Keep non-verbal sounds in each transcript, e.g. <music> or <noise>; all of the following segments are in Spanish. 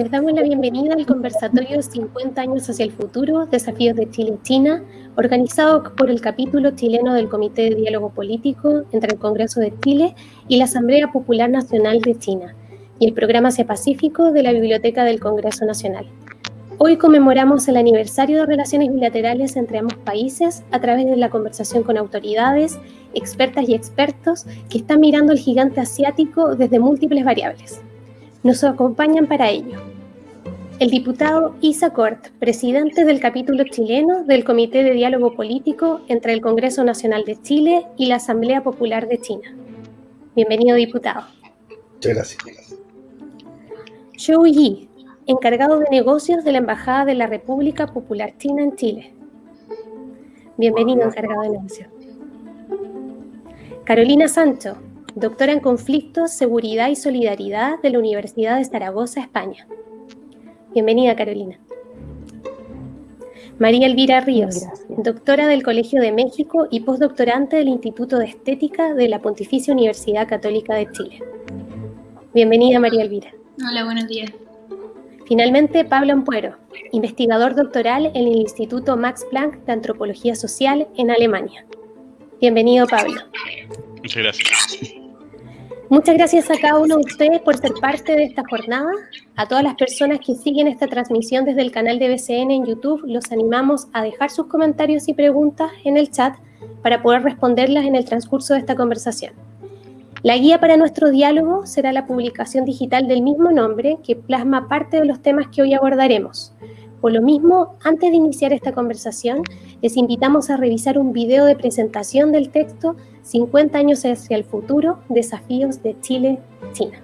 Les damos la bienvenida al conversatorio 50 años hacia el futuro, desafíos de Chile y China, organizado por el capítulo chileno del Comité de Diálogo Político entre el Congreso de Chile y la Asamblea Popular Nacional de China, y el Programa Asia Pacífico de la Biblioteca del Congreso Nacional. Hoy conmemoramos el aniversario de relaciones bilaterales entre ambos países a través de la conversación con autoridades, expertas y expertos que están mirando el gigante asiático desde múltiples variables. Nos acompañan para ello el diputado Isa Cort, presidente del capítulo chileno del Comité de Diálogo Político entre el Congreso Nacional de Chile y la Asamblea Popular de China. Bienvenido, diputado. Muchas gracias. Zhou Yi, encargado de negocios de la Embajada de la República Popular China en Chile. Bienvenido, encargado de negocios. Carolina Sancho, doctora en Conflictos, Seguridad y Solidaridad de la Universidad de Zaragoza, España. Bienvenida, Carolina. María Elvira Ríos, doctora del Colegio de México y postdoctorante del Instituto de Estética de la Pontificia Universidad Católica de Chile. Bienvenida, María Elvira. Hola, buenos días. Finalmente, Pablo Ampuero, investigador doctoral en el Instituto Max Planck de Antropología Social en Alemania. Bienvenido, Pablo. Muchas gracias. Muchas gracias a cada uno de ustedes por ser parte de esta jornada. A todas las personas que siguen esta transmisión desde el canal de BCN en YouTube, los animamos a dejar sus comentarios y preguntas en el chat para poder responderlas en el transcurso de esta conversación. La guía para nuestro diálogo será la publicación digital del mismo nombre que plasma parte de los temas que hoy abordaremos. Por lo mismo, antes de iniciar esta conversación, les invitamos a revisar un video de presentación del texto 50 años hacia el futuro, desafíos de Chile-China.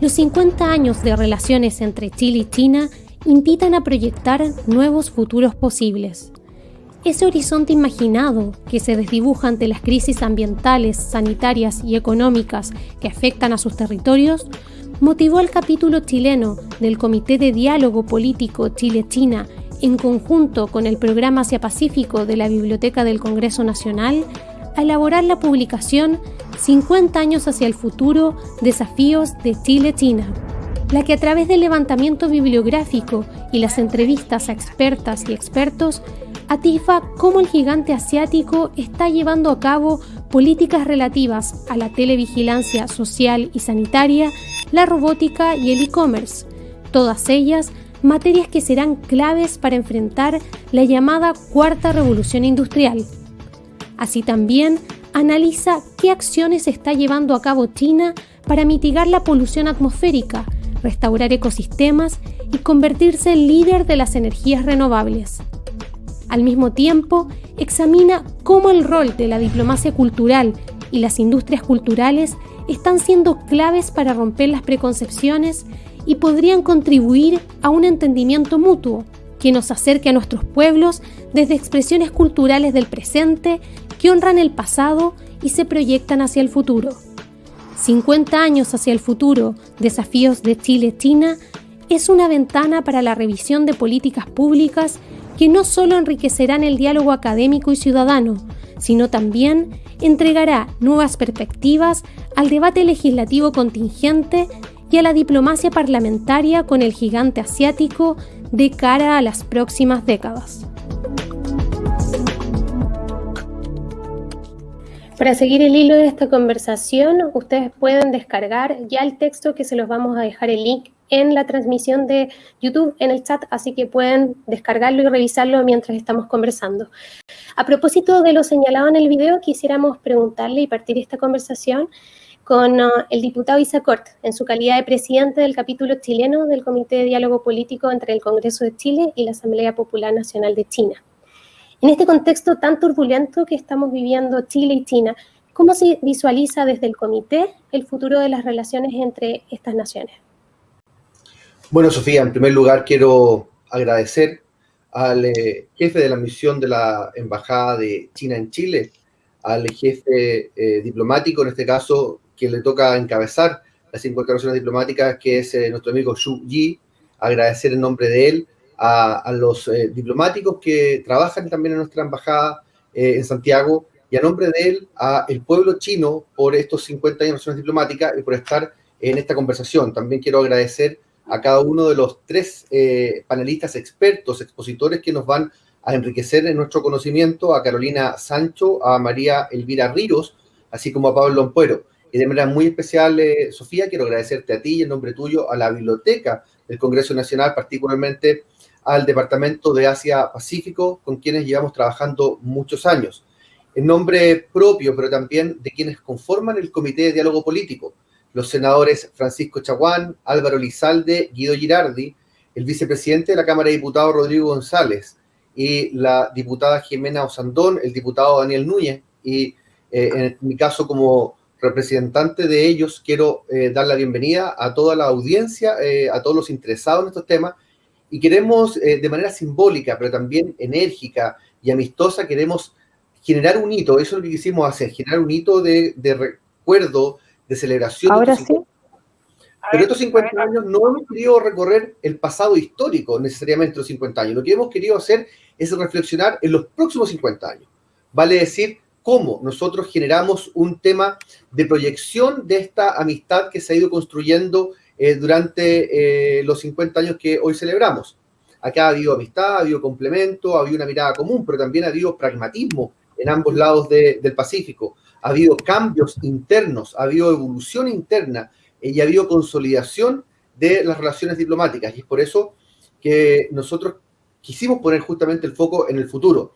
Los 50 años de relaciones entre Chile y China invitan a proyectar nuevos futuros posibles. Ese horizonte imaginado que se desdibuja ante las crisis ambientales, sanitarias y económicas que afectan a sus territorios motivó al capítulo chileno del Comité de Diálogo Político Chile-China en conjunto con el Programa Asia Pacífico de la Biblioteca del Congreso Nacional a elaborar la publicación 50 años hacia el futuro, desafíos de Chile-China, la que a través del levantamiento bibliográfico y las entrevistas a expertas y expertos atifa cómo el gigante asiático está llevando a cabo políticas relativas a la televigilancia social y sanitaria la robótica y el e-commerce, todas ellas materias que serán claves para enfrentar la llamada cuarta revolución industrial. Así también analiza qué acciones está llevando a cabo China para mitigar la polución atmosférica, restaurar ecosistemas y convertirse en líder de las energías renovables. Al mismo tiempo, examina cómo el rol de la diplomacia cultural y las industrias culturales están siendo claves para romper las preconcepciones y podrían contribuir a un entendimiento mutuo que nos acerque a nuestros pueblos desde expresiones culturales del presente que honran el pasado y se proyectan hacia el futuro. 50 años hacia el futuro, desafíos de Chile-China, es una ventana para la revisión de políticas públicas que no solo enriquecerán el diálogo académico y ciudadano, sino también entregará nuevas perspectivas al debate legislativo contingente y a la diplomacia parlamentaria con el gigante asiático de cara a las próximas décadas. Para seguir el hilo de esta conversación, ustedes pueden descargar ya el texto que se los vamos a dejar el link en la transmisión de YouTube, en el chat, así que pueden descargarlo y revisarlo mientras estamos conversando. A propósito de lo señalado en el video, quisiéramos preguntarle y partir esta conversación con uh, el diputado Isa Cort, en su calidad de presidente del capítulo chileno del Comité de Diálogo Político entre el Congreso de Chile y la Asamblea Popular Nacional de China. En este contexto tan turbulento que estamos viviendo Chile y China, ¿cómo se visualiza desde el comité el futuro de las relaciones entre estas naciones? Bueno, Sofía, en primer lugar quiero agradecer al eh, jefe de la misión de la Embajada de China en Chile, al jefe eh, diplomático, en este caso, quien le toca encabezar las 50 relaciones diplomáticas, que es eh, nuestro amigo Xu Yi, agradecer en nombre de él a, los diplomáticos que trabajan también en nuestra embajada en Santiago y a nombre de él a el pueblo chino por estos 50 años de relaciones diplomáticas y por estar en esta conversación. También quiero agradecer a cada uno de los tres eh, panelistas expertos, expositores que nos van a enriquecer en nuestro conocimiento, a Carolina Sancho, a María Elvira Ríos, así como a Pablo Ampuero. Y de manera muy especial, eh, Sofía, quiero agradecerte a ti y en nombre tuyo a la Biblioteca del Congreso Nacional, particularmente al Departamento de Asia Pacífico, con quienes llevamos trabajando muchos años. En nombre propio, pero también de quienes conforman el Comité de Diálogo Político, los senadores Francisco Chaguán, Álvaro Lizalde, Guido Girardi, el vicepresidente de la Cámara de Diputados Rodrigo González y la diputada Jimena Osandón, el diputado Daniel Núñez y eh, en mi caso como representante de ellos quiero eh, dar la bienvenida a toda la audiencia, eh, a todos los interesados en estos temas y queremos de manera simbólica, pero también enérgica y amistosa, queremos generar un hito, eso es lo que quisimos hacer, generar un hito de, de recuerdo, de celebración. Ahora sí. Pero estos 50 años no hemos querido recorrer el pasado histórico necesariamente los 50 años. Lo que hemos querido hacer es reflexionar en los próximos 50 años. Vale decir, cómo nosotros generamos un tema de proyección de esta amistad que se ha ido construyendo eh, durante eh, los 50 años que hoy celebramos. Acá ha habido amistad, ha habido complemento, ha habido una mirada común, pero también ha habido pragmatismo en ambos lados del Pacífico. Ha habido cambios internos, ha habido evolución interna eh, y ha habido consolidación de las relaciones diplomáticas. Y es por eso que nosotros quisimos poner justamente el foco en el futuro.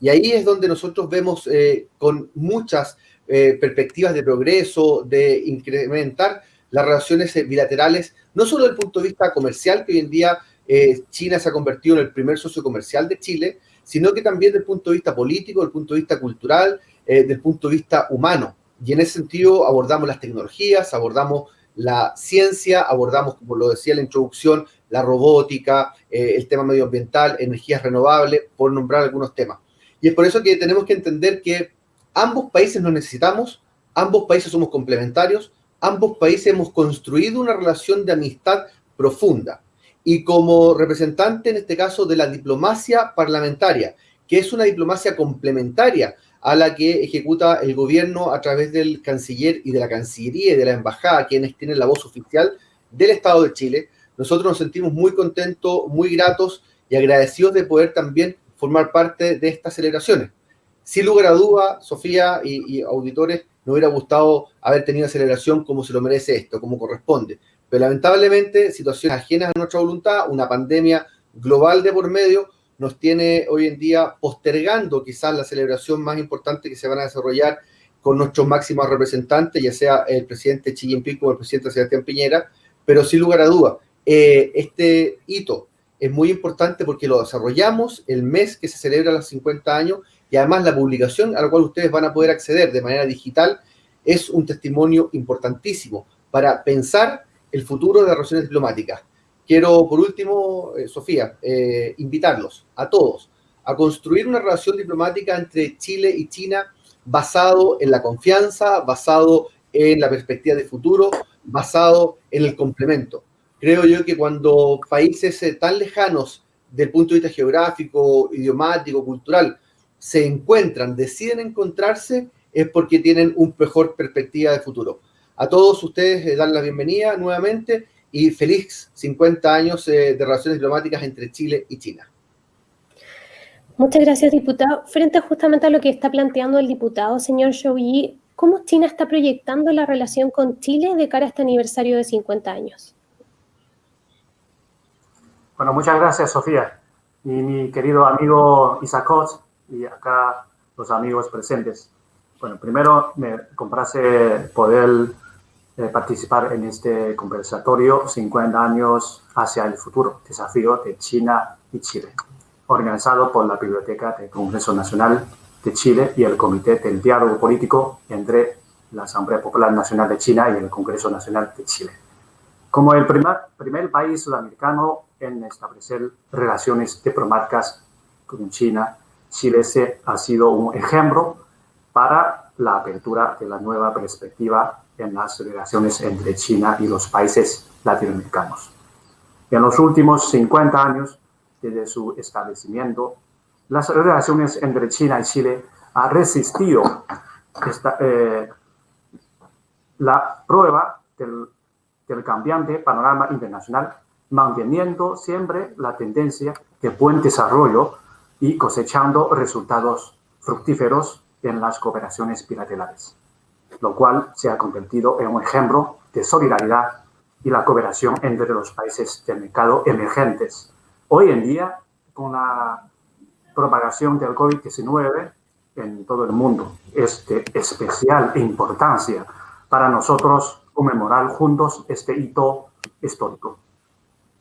Y ahí es donde nosotros vemos eh, con muchas eh, perspectivas de progreso, de incrementar las relaciones bilaterales, no solo desde el punto de vista comercial, que hoy en día China se ha convertido en el primer socio comercial de Chile, sino que también desde el punto de vista político, desde el punto de vista cultural, desde el punto de vista humano. Y en ese sentido abordamos las tecnologías, abordamos la ciencia, abordamos, como lo decía en la introducción, la robótica, eh, el tema medioambiental, energías renovables, por nombrar algunos temas. Y es por eso que tenemos que entender que ambos países nos necesitamos, ambos países somos complementarios, ambos países hemos construido una relación de amistad profunda. Y como representante, en este caso, de la diplomacia parlamentaria, que es una diplomacia complementaria a la que ejecuta el gobierno a través del canciller y de la cancillería y de la embajada, quienes tienen la voz oficial del Estado de Chile. Nosotros nos sentimos muy contentos, muy gratos y agradecidos de poder también formar parte de estas celebraciones. Sin lugar a duda, Sofía y, auditores, nos hubiera gustado haber tenido celebración como se lo merece esto, como corresponde. Pero lamentablemente, situaciones ajenas a nuestra voluntad, una pandemia global de por medio, nos tiene hoy en día postergando quizás la celebración más importante que se van a desarrollar con nuestros máximos representantes, ya sea el presidente Xi Jinping o el presidente Sebastián Piñera, pero sin lugar a duda, eh, este hito es muy importante porque lo desarrollamos el mes que se celebra los 50 años y además la publicación a la cual ustedes van a poder acceder de manera digital es un testimonio importantísimo para pensar el futuro de las relaciones diplomáticas. Quiero, por último, eh, Sofía, eh, invitarlos a todos a construir una relación diplomática entre Chile y China basado en la confianza, basado en la perspectiva de futuro, basado en el complemento. Creo yo que cuando países eh, tan lejanos del punto de vista geográfico, idiomático, cultural, se encuentran, deciden encontrarse, es porque tienen una mejor perspectiva de futuro. A todos ustedes dan la bienvenida nuevamente y feliz 50 años eh, de relaciones diplomáticas entre Chile y China. Muchas gracias, diputado. Frente justamente a lo que está planteando el diputado, señor Yi, ¿cómo China está proyectando la relación con Chile de cara a este aniversario de 50 años? Bueno, muchas gracias, Sofía. Y mi querido amigo Isacot y acá los amigos presentes. Bueno, primero me complace poder eh, participar en este conversatorio 50 años hacia el futuro, desafío de China y Chile, organizado por la Biblioteca del Congreso Nacional de Chile y el Comité del Diálogo Político entre la Asamblea Popular Nacional de China y el Congreso Nacional de Chile. Como el primer, primer país sudamericano en establecer relaciones diplomáticas con China, Chile ha sido un ejemplo para la apertura de la nueva perspectiva en las relaciones entre China y los países latinoamericanos. En los últimos 50 años, desde su establecimiento, las relaciones entre China y Chile ha resistido esta, eh, la prueba del, del cambiante panorama internacional, manteniendo siempre la tendencia de buen desarrollo y cosechando resultados fructíferos en las cooperaciones bilaterales, lo cual se ha convertido en un ejemplo de solidaridad y la cooperación entre los países del mercado emergentes. Hoy en día, con la propagación del COVID-19 en todo el mundo, es de especial importancia para nosotros conmemorar juntos este hito histórico.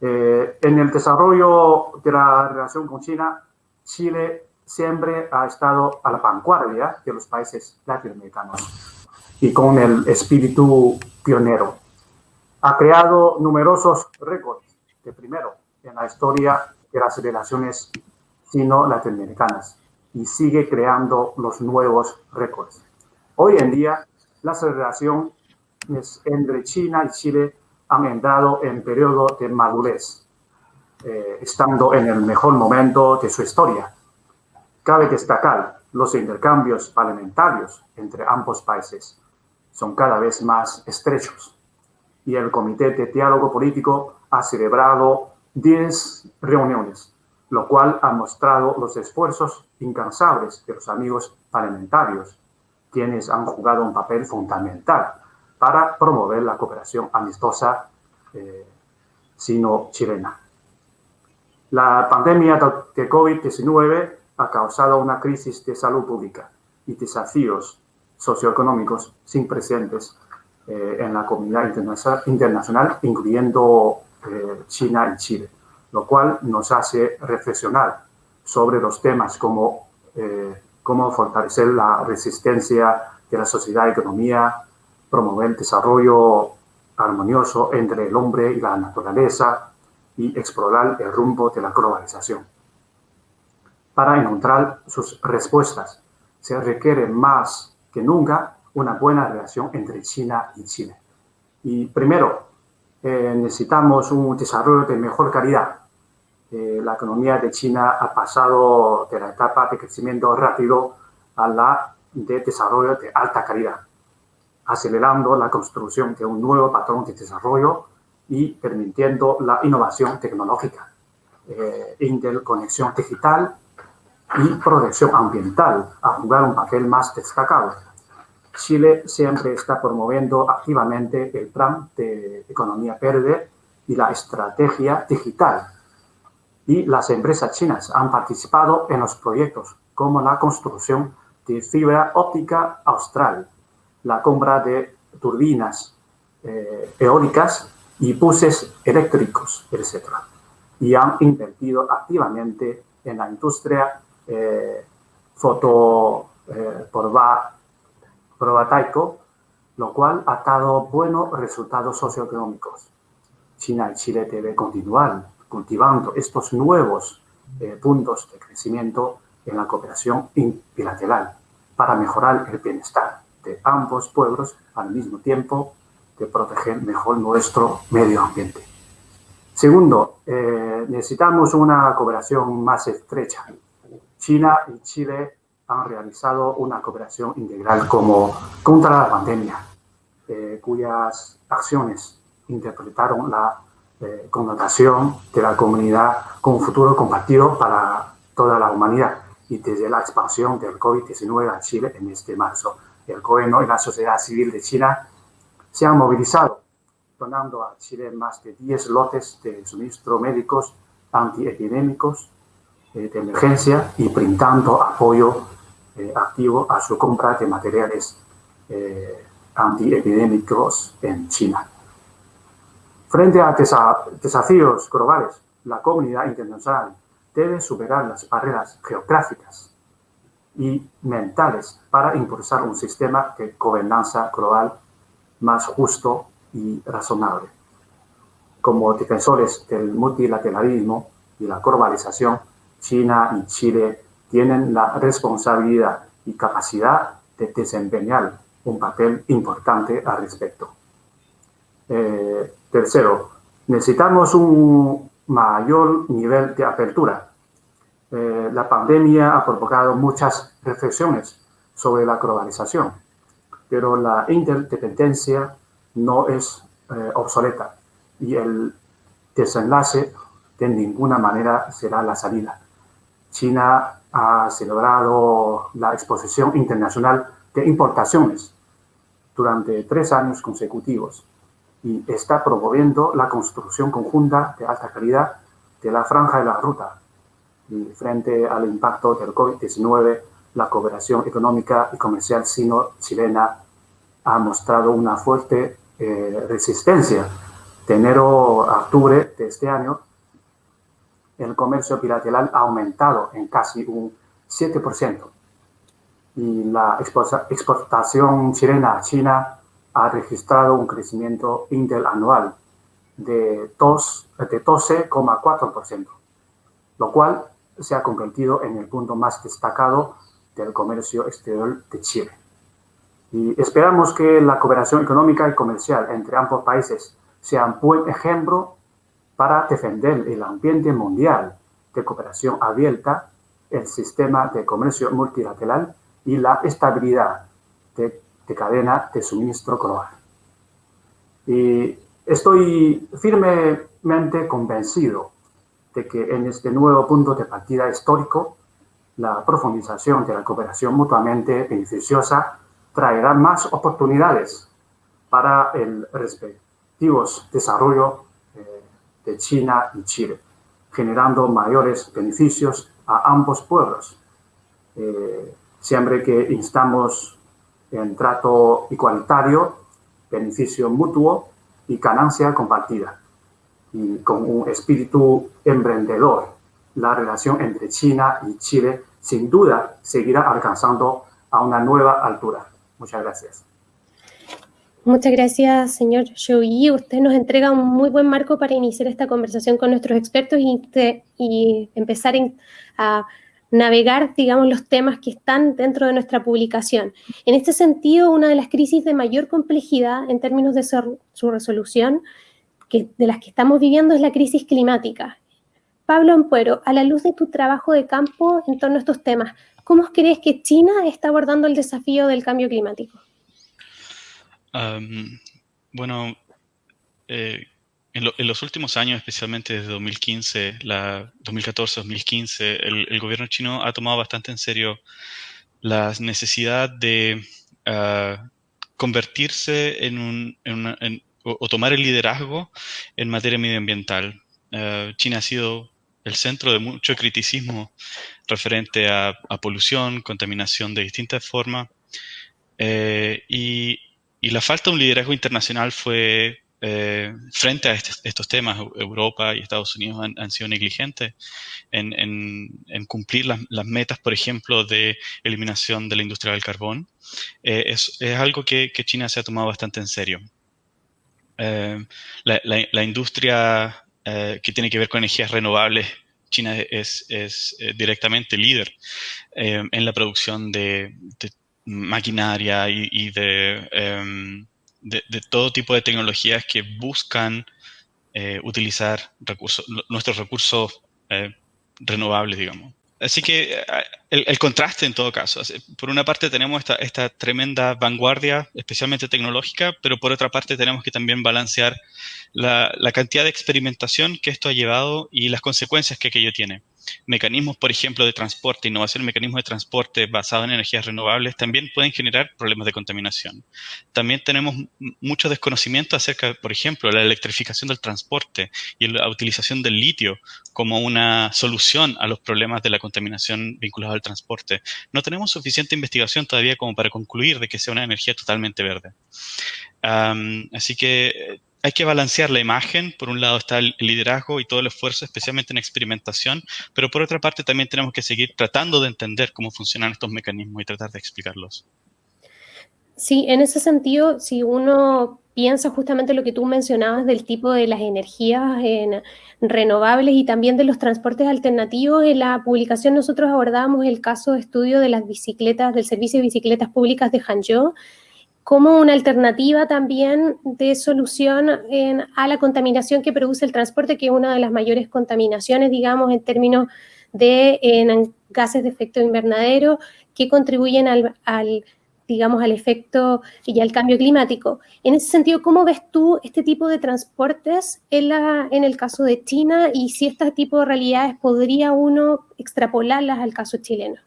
Eh, en el desarrollo de la relación con China, Chile siempre ha estado a la vanguardia de los países latinoamericanos y con el espíritu pionero. Ha creado numerosos récords de primero en la historia de las relaciones sino-latinoamericanas y sigue creando los nuevos récords. Hoy en día, las relaciones entre China y Chile han entrado en periodo de madurez, eh, estando en el mejor momento de su historia Cabe destacar los intercambios parlamentarios entre ambos países son cada vez más estrechos y el Comité de Diálogo Político ha celebrado 10 reuniones, lo cual ha mostrado los esfuerzos incansables de los amigos parlamentarios, quienes han jugado un papel fundamental para promover la cooperación amistosa eh, sino-chilena. La pandemia de COVID-19 ha causado una crisis de salud pública y desafíos socioeconómicos sin precedentes eh, en la comunidad internacional, incluyendo eh, China y Chile, lo cual nos hace reflexionar sobre los temas como eh, cómo fortalecer la resistencia de la sociedad y economía, promover el desarrollo armonioso entre el hombre y la naturaleza y explorar el rumbo de la globalización para encontrar sus respuestas. Se requiere más que nunca una buena relación entre China y Chile. Y primero, eh, necesitamos un desarrollo de mejor calidad. Eh, la economía de China ha pasado de la etapa de crecimiento rápido a la de desarrollo de alta calidad, acelerando la construcción de un nuevo patrón de desarrollo y permitiendo la innovación tecnológica, eh, interconexión digital y protección ambiental a jugar un papel más destacado. Chile siempre está promoviendo activamente el plan de economía verde y la estrategia digital. Y las empresas chinas han participado en los proyectos como la construcción de fibra óptica austral, la compra de turbinas eh, eólicas y buses eléctricos, etc. Y han invertido activamente en la industria eh, foto eh, lo cual ha dado buenos resultados socioeconómicos. China y Chile deben continuar cultivando estos nuevos eh, puntos de crecimiento en la cooperación bilateral para mejorar el bienestar de ambos pueblos al mismo tiempo de proteger mejor nuestro medio ambiente. Segundo, necesitamos una cooperación más estrecha China y Chile han realizado una cooperación integral como contra la pandemia, eh, cuyas acciones interpretaron la eh, connotación de la comunidad con un futuro compartido para toda la humanidad y desde la expansión del COVID-19 a Chile en este marzo. El gobierno y la sociedad civil de China se han movilizado, donando a Chile más de 10 lotes de suministro médicos antiepidémicos eh, de emergencia y brindando apoyo eh, activo a su compra de materiales eh, antiepidémicos en China. Frente a desafíos globales, la comunidad internacional debe superar las barreras geográficas y mentales para impulsar un sistema de gobernanza global más justo y razonable. Como defensores del multilateralismo y la globalización, China y Chile tienen la responsabilidad y capacidad de desempeñar un papel importante al respecto. Eh, tercero, necesitamos un mayor nivel de apertura. Eh, la pandemia ha provocado muchas reflexiones sobre la globalización, pero la interdependencia no es eh, obsoleta y el desenlace de ninguna manera será la salida. China ha celebrado la exposición internacional de importaciones durante tres años consecutivos y está promoviendo la construcción conjunta de alta calidad de la franja de la ruta. Y frente al impacto del COVID-19, la cooperación económica y comercial sino-chilena ha mostrado una fuerte eh, resistencia. De enero a octubre de este año, el comercio bilateral ha aumentado en casi un 7%. Y la exportación chilena a China ha registrado un crecimiento interanual de 12,4%, lo cual se ha convertido en el punto más destacado del comercio exterior de Chile. Y esperamos que la cooperación económica y comercial entre ambos países sea un buen ejemplo para defender el ambiente mundial de cooperación abierta, el sistema de comercio multilateral y la estabilidad de, cadena de suministro global. Y estoy firmemente convencido de que en este nuevo punto de partida histórico, la profundización de la cooperación mutuamente beneficiosa traerá más oportunidades para el respectivo desarrollo de China y Chile, generando mayores beneficios a ambos pueblos. Eh, siempre que instamos en trato igualitario, beneficio mutuo y ganancia compartida. Y con un espíritu emprendedor, la relación entre China y Chile sin duda seguirá alcanzando a una nueva altura. Muchas gracias. Muchas gracias, señor Yi. Usted nos entrega un muy buen marco para iniciar esta conversación con nuestros expertos y, empezar a navegar, digamos, los temas que están dentro de nuestra publicación. En este sentido, una de las crisis de mayor complejidad en términos de su, resolución, de las que estamos viviendo, es la crisis climática. Pablo Ampuero, a la luz de tu trabajo de campo en torno a estos temas, ¿cómo crees que China está abordando el desafío del cambio climático? Bueno, eh, en, los últimos años, especialmente desde 2015, la 2014-2015, el, gobierno chino ha tomado bastante en serio la necesidad de ah, convertirse en un, o, tomar el liderazgo en materia medioambiental. Ah, China ha sido el centro de mucho criticismo referente a, polución, contaminación de distintas formas. Eh, y, y, la falta de un liderazgo internacional fue eh, frente a estos temas, Europa y Estados Unidos han, sido negligentes en, cumplir las, metas, por ejemplo, de eliminación de la industria del carbón. Eh, es, algo que, China se ha tomado bastante en serio. Eh, la, industria que tiene que ver con energías renovables, China es, directamente líder en la producción de, maquinaria y, de em, de, todo tipo de tecnologías que buscan eh, utilizar nuestros recursos eh, renovables, digamos. Así que el, contraste en todo caso. Por una parte tenemos esta, esta, tremenda vanguardia, especialmente tecnológica, pero por otra parte tenemos que también balancear la, la cantidad de experimentación que esto ha llevado y las consecuencias que aquello tiene mecanismos, por ejemplo, de transporte, innovación en mecanismos de transporte basados en energías renovables, también pueden generar problemas de contaminación. También tenemos mucho desconocimiento acerca, por ejemplo, de la electrificación del transporte y la utilización del litio como una solución a los problemas de la contaminación vinculados al transporte. No tenemos suficiente investigación todavía como para concluir de que sea una energía totalmente verde. así que hay que balancear la imagen. Por un lado está el liderazgo y todo el esfuerzo, especialmente en experimentación, pero por otra parte también tenemos que seguir tratando de entender cómo funcionan estos mecanismos y tratar de explicarlos. Sí, en ese sentido, si uno piensa justamente lo que tú mencionabas del tipo de las energías renovables y también de los transportes alternativos, en la publicación nosotros abordábamos el caso de estudio de las bicicletas, del servicio de bicicletas públicas de Hangzhou, como una alternativa también de solución a la contaminación que produce el transporte, que es una de las mayores contaminaciones, digamos, en términos de gases de efecto invernadero que contribuyen al, digamos, al efecto y al cambio climático. En ese sentido, ¿cómo ves tú este tipo de transportes en, la, en el caso de China y si este tipo de realidades podría uno extrapolarlas al caso chileno?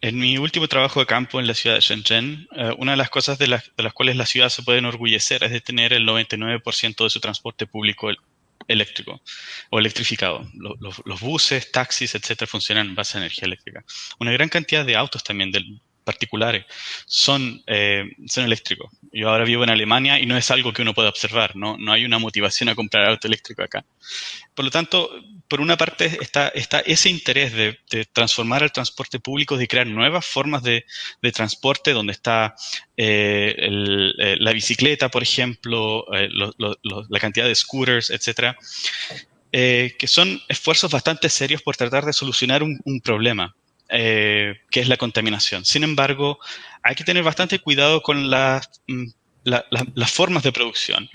En mi último trabajo de campo en la ciudad de Shenzhen, eh, una de las cosas de las, cuales la ciudad se puede enorgullecer es de tener el 99% de su transporte público eléctrico o electrificado. Los, buses, taxis, etcétera, funcionan en base a energía eléctrica. Una gran cantidad de autos también del, particulares son, eh, son eléctricos. Yo ahora vivo en Alemania y no es algo que uno pueda observar, no, no hay una motivación a comprar auto eléctrico acá. Por lo tanto, por una parte está, está ese interés de, transformar el transporte público, de crear nuevas formas de, transporte, donde está eh, eh, la bicicleta, por ejemplo, la cantidad de scooters, etcétera. que son esfuerzos bastante serios por tratar de solucionar un, un problema. Eh, que es la contaminación. Sin embargo, hay que tener bastante cuidado con las, mm, las formas de producción.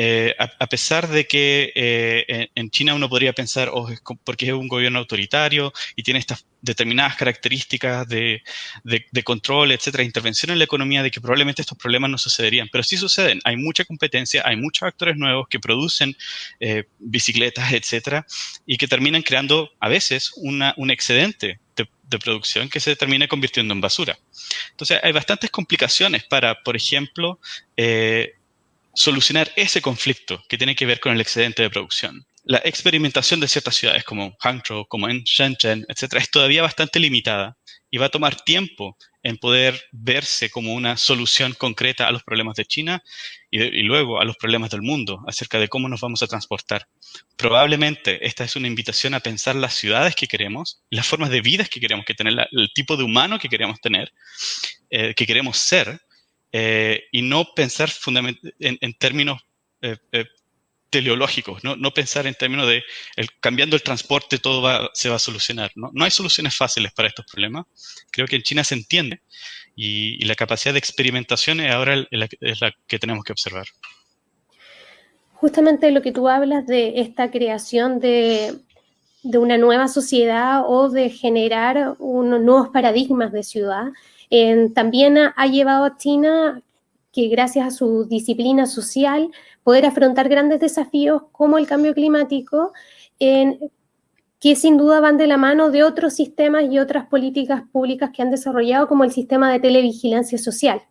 Eh, a, pesar de que eh, en, China uno podría pensar, oh, porque es un gobierno autoritario y tiene estas determinadas características de, control, etcétera, intervención en la economía, de que probablemente estos problemas no sucederían. Pero sí suceden. Hay mucha competencia, hay muchos actores nuevos que producen eh, bicicletas, etcétera, y que terminan creando a veces un excedente de, producción que se termina convirtiendo en basura. Entonces, hay bastantes complicaciones para, por ejemplo, solucionar ese conflicto que tiene que ver con el excedente de producción. La experimentación de ciertas ciudades como Hangzhou, como en Shenzhen, etcétera, es todavía bastante limitada y va a tomar tiempo en poder verse como una solución concreta a los problemas de China y, luego a los problemas del mundo acerca de cómo nos vamos a transportar. Probablemente esta es una invitación a pensar las ciudades que queremos, las formas de vida que queremos que tener, el tipo de humano que queremos tener, eh, que queremos ser, eh, y no pensar en, en términos eh, eh, teleológicos, ¿no? no pensar en términos de cambiando el transporte todo se va a solucionar. ¿no? no hay soluciones fáciles para estos problemas. Creo que en China se entiende y, la capacidad de experimentación es ahora es la que tenemos que observar. Justamente lo que tú hablas de esta creación de, de una nueva sociedad o de generar unos nuevos paradigmas de ciudad, también ha, llevado a China que gracias a su disciplina social poder afrontar grandes desafíos como el cambio climático, que sin duda van de la mano de otros sistemas y otras políticas públicas que han desarrollado, como el sistema de televigilancia social,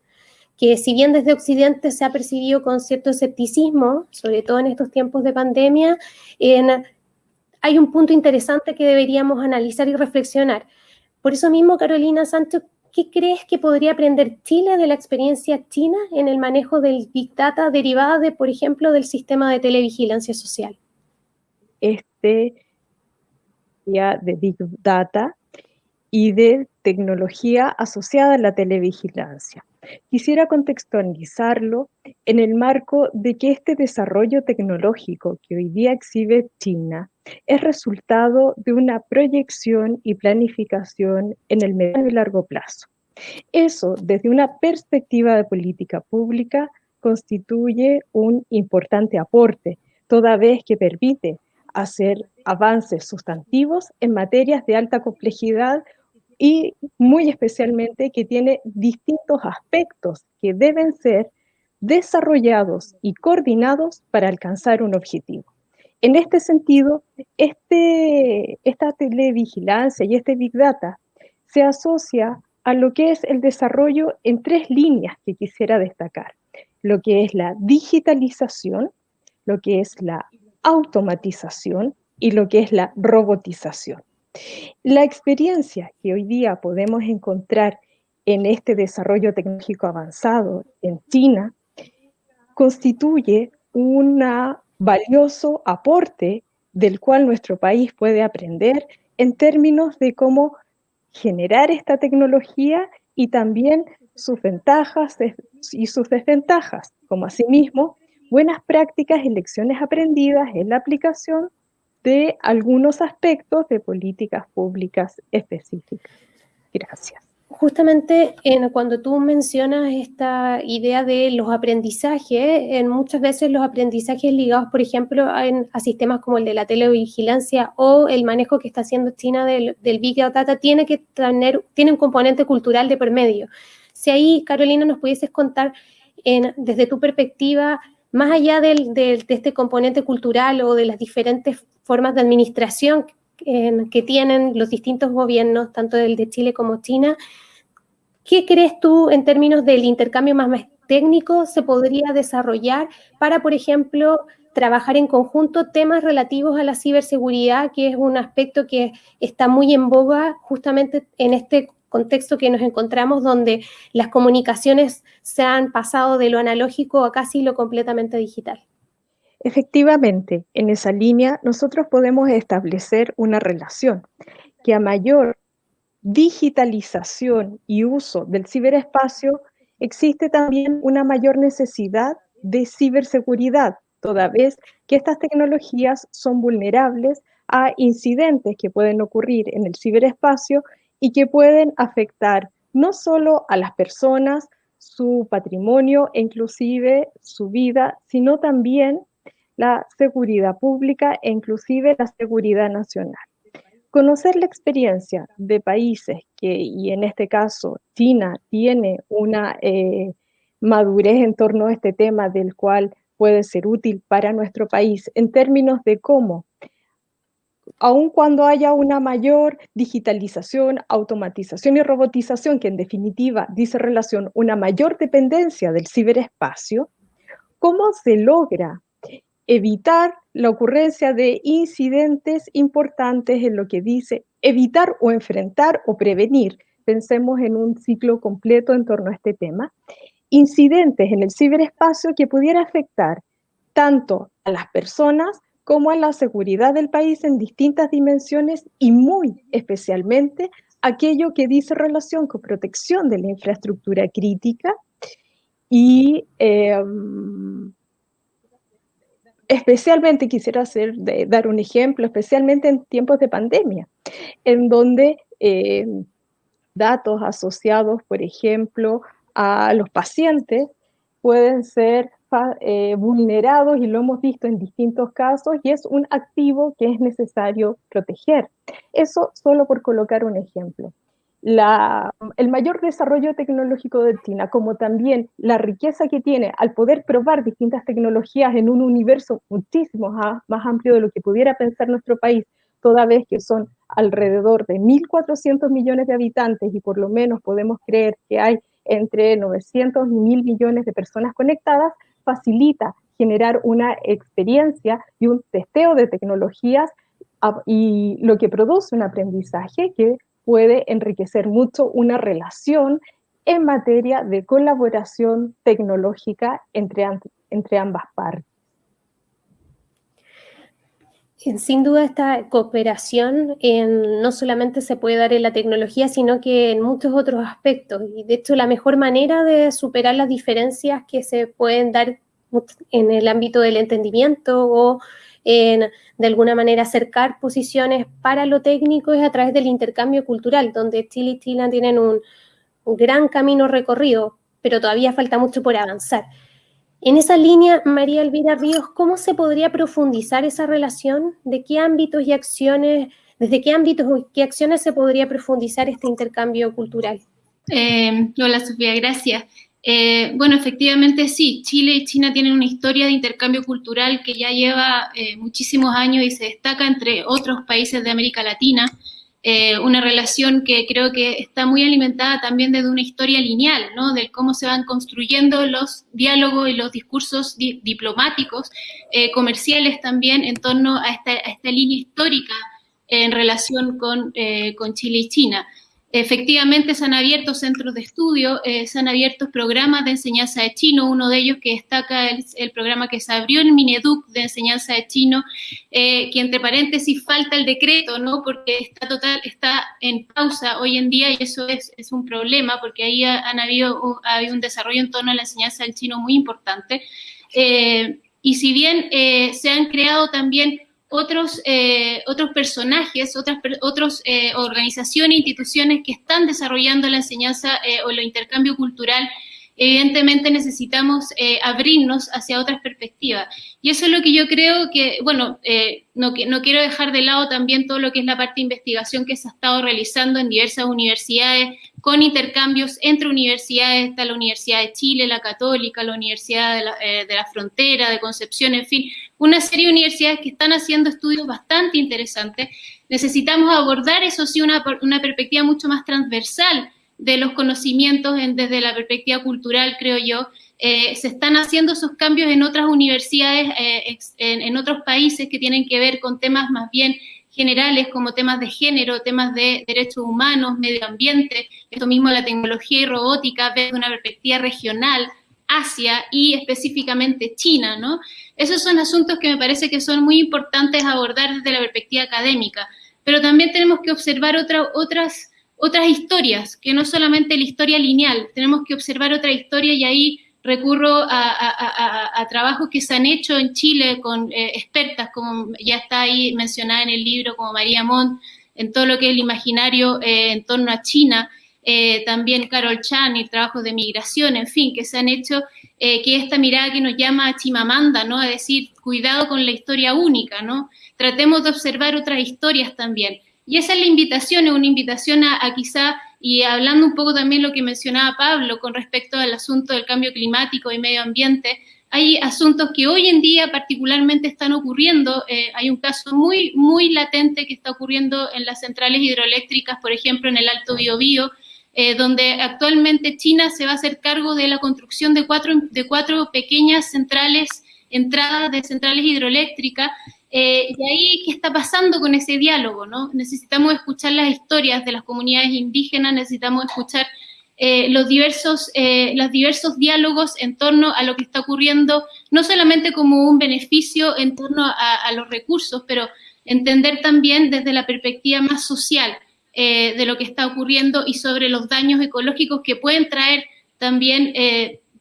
que si bien desde Occidente se ha percibido con cierto escepticismo, sobre todo en estos tiempos de pandemia, hay un punto interesante que deberíamos analizar y reflexionar. Por eso mismo, Carolina Sánchez, ¿Qué crees que podría aprender Chile de la experiencia china en el manejo del Big Data derivada de, por ejemplo, del sistema de televigilancia social? Este ya de Big Data y de tecnología asociada a la televigilancia. Quisiera contextualizarlo en el marco de que este desarrollo tecnológico que hoy día exhibe China es resultado de una proyección y planificación en el mediano y largo plazo. Eso, desde una perspectiva de política pública, constituye un importante aporte, toda vez que permite hacer avances sustantivos en materias de alta complejidad y muy especialmente que tiene distintos aspectos que deben ser desarrollados y coordinados para alcanzar un objetivo. En este sentido, este, esta televigilancia y este Big Data se asocia a lo que es el desarrollo en tres líneas que quisiera destacar. Lo que es la digitalización, lo que es la automatización y lo que es la robotización. La experiencia que hoy día podemos encontrar en este desarrollo tecnológico avanzado en China constituye un valioso aporte del cual nuestro país puede aprender en términos de cómo generar esta tecnología y también sus ventajas y sus desventajas, como asimismo buenas prácticas y lecciones aprendidas en la aplicación de algunos aspectos de políticas públicas específicas. Gracias. justamente en, cuando tú mencionas esta idea de los aprendizajes, en muchas veces los aprendizajes ligados, por ejemplo, a, sistemas como el de la televigilancia o el manejo que está haciendo China del, Big Data, tiene que tener, tiene un componente cultural de por medio. Si ahí, Carolina, nos pudieses contar desde tu perspectiva, más allá de este componente cultural o de las diferentes formas de administración que tienen los distintos gobiernos, tanto el de Chile como China. ¿Qué crees tú en términos del intercambio más, técnico se podría desarrollar para, por ejemplo, trabajar en conjunto temas relativos a la ciberseguridad, que es un aspecto que está muy en boga justamente en este contexto que nos encontramos donde las comunicaciones se han pasado de lo analógico a casi lo completamente digital? Efectivamente, en esa línea nosotros podemos establecer una relación que a mayor digitalización y uso del ciberespacio, existe también una mayor necesidad de ciberseguridad, toda vez que estas tecnologías son vulnerables a incidentes que pueden ocurrir en el ciberespacio y que pueden afectar no solo a las personas, su patrimonio e inclusive su vida, sino también la seguridad pública e inclusive la seguridad nacional. Conocer la experiencia de países que, y en este caso China, tiene una eh, madurez en torno a este tema del cual puede ser útil para nuestro país en términos de cómo, aun cuando haya una mayor digitalización, automatización y robotización, que en definitiva dice relación una mayor dependencia del ciberespacio, ¿cómo se logra evitar la ocurrencia de incidentes importantes en lo que dice evitar o enfrentar o prevenir. Pensemos en un ciclo completo en torno a este tema. Incidentes en el ciberespacio que pudiera afectar tanto a las personas como a la seguridad del país en distintas dimensiones y muy especialmente aquello que dice relación con protección de la infraestructura crítica y em, especialmente quisiera hacer, dar un ejemplo, especialmente en tiempos de pandemia, en donde eh, datos asociados, por ejemplo, a los pacientes pueden ser eh, vulnerados y lo hemos visto en distintos casos y es un activo que es necesario proteger. Eso solo por colocar un ejemplo el mayor desarrollo tecnológico de China, como también la riqueza que tiene al poder probar distintas tecnologías en un universo muchísimo más amplio de lo que pudiera pensar nuestro país, toda vez que son alrededor de 1.400 millones de habitantes y por lo menos podemos creer que hay entre 900 y 1.000 millones de personas conectadas, facilita generar una experiencia y un testeo de tecnologías y lo que produce un aprendizaje que puede enriquecer mucho una relación en materia de colaboración tecnológica entre, entre ambas partes. Sin duda esta cooperación no solamente se puede dar en la tecnología, sino que en muchos otros aspectos. Y de hecho la mejor manera de superar las diferencias que se pueden dar en el ámbito del entendimiento o en de alguna manera acercar posiciones para lo técnico es a través del intercambio cultural, donde Chile y Chile tienen un, gran camino recorrido, pero todavía falta mucho por avanzar. En esa línea, María Elvira Ríos, ¿cómo se podría profundizar esa relación? ¿De qué ámbitos y acciones, desde qué ámbitos y qué acciones se podría profundizar este intercambio cultural? Eh, hola Sofía, gracias. Eh, bueno, efectivamente sí, Chile y China tienen una historia de intercambio cultural que ya lleva eh, muchísimos años y se destaca entre otros países de América Latina. Eh, una relación que creo que está muy alimentada también desde una historia lineal, ¿no? De cómo se van construyendo los diálogos y los discursos diplomáticos, comerciales también, en torno a esta, línea histórica en relación con Chile y China. Efectivamente se han abierto centros de estudio, eh, se han abierto programas de enseñanza de chino, uno de ellos que destaca el, el programa que se abrió en Mineduc de enseñanza de chino, eh, que entre paréntesis falta el decreto, ¿no? Porque está total, está en pausa hoy en día y eso es, un problema porque ahí han habido, ha habido un desarrollo en torno a la enseñanza del chino muy importante. Eh, y si bien se han creado también otros, eh, otros personajes, otras otros, eh, organizaciones, instituciones que están desarrollando la enseñanza eh, o el intercambio cultural evidentemente necesitamos eh, abrirnos hacia otras perspectivas. Y eso es lo que yo creo que, bueno, eh, no, no quiero dejar de lado también todo lo que es la parte de investigación que se ha estado realizando en diversas universidades, con intercambios entre universidades, está la Universidad de Chile, la Católica, la Universidad de la, eh, de la Frontera, de Concepción, en fin, una serie de universidades que están haciendo estudios bastante interesantes. Necesitamos abordar, eso sí, una, una perspectiva mucho más transversal, de los conocimientos desde la perspectiva cultural, creo yo. Eh, se están haciendo esos cambios en otras universidades, eh, en, otros países que tienen que ver con temas más bien generales como temas de género, temas de derechos humanos, medio ambiente, esto mismo la tecnología y robótica desde una perspectiva regional, Asia y específicamente China, ¿no? Esos son asuntos que me parece que son muy importantes abordar desde la perspectiva académica, pero también tenemos que observar otras otras historias, que no solamente la historia lineal, tenemos que observar otra historia y ahí recurro a, trabajos que se han hecho en Chile con eh, expertas, como ya está ahí mencionada en el libro, como María Montt, en todo lo que es el imaginario eh, en torno a China, eh, también Carol Chan y trabajos de migración, en fin, que se han hecho, que esta mirada que nos llama a Chimamanda, ¿no? A decir, cuidado con la historia única, ¿no? Tratemos de observar otras historias también. Y esa es la invitación, es una invitación a, quizá, y hablando un poco también lo que mencionaba Pablo con respecto al asunto del cambio climático y medio ambiente, hay asuntos que hoy en día particularmente están ocurriendo. Eh, hay un caso muy, muy latente que está ocurriendo en las centrales hidroeléctricas, por ejemplo, en el Alto Biobío, eh, donde actualmente China se va a hacer cargo de la construcción de cuatro, de cuatro pequeñas centrales, entradas de centrales hidroeléctricas, eh, y ahí, ¿qué está pasando con ese diálogo? ¿no? Necesitamos escuchar las historias de las comunidades indígenas, necesitamos escuchar eh, los, diversos, eh, los diversos diálogos en torno a lo que está ocurriendo, no solamente como un beneficio en torno a, los recursos, pero entender también desde la perspectiva más social de lo que está ocurriendo y sobre los daños ecológicos que pueden traer también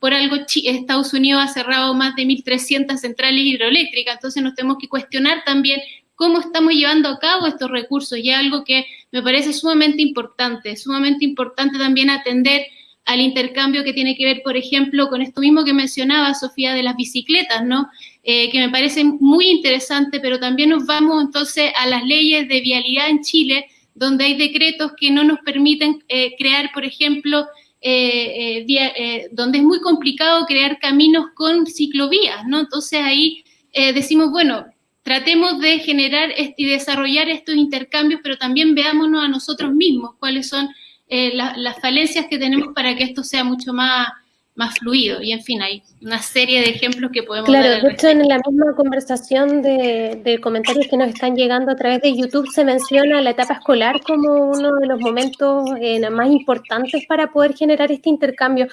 por algo Estados Unidos ha cerrado más de 1.300 centrales hidroeléctricas, entonces nos tenemos que cuestionar también cómo estamos llevando a cabo estos recursos y algo que me parece sumamente importante, sumamente importante también atender al intercambio que tiene que ver, por ejemplo, con esto mismo que mencionaba Sofía de las bicicletas, ¿no? Eh, que me parece muy interesante, pero también nos vamos entonces a las leyes de vialidad en Chile, donde hay decretos que no nos permiten eh, crear, por ejemplo, eh, eh, eh, donde es muy complicado crear caminos con ciclovías, ¿no? Entonces ahí decimos, bueno, tratemos de generar y desarrollar estos intercambios, pero también veámonos a nosotros mismos cuáles son las falencias que tenemos para que esto sea mucho más más fluido. Y en fin, hay una serie de ejemplos que podemos claro, dar. Claro, de hecho en la misma conversación de, comentarios que nos están llegando a través de YouTube se menciona la etapa escolar como uno de los momentos eh, más importantes para poder generar este intercambio.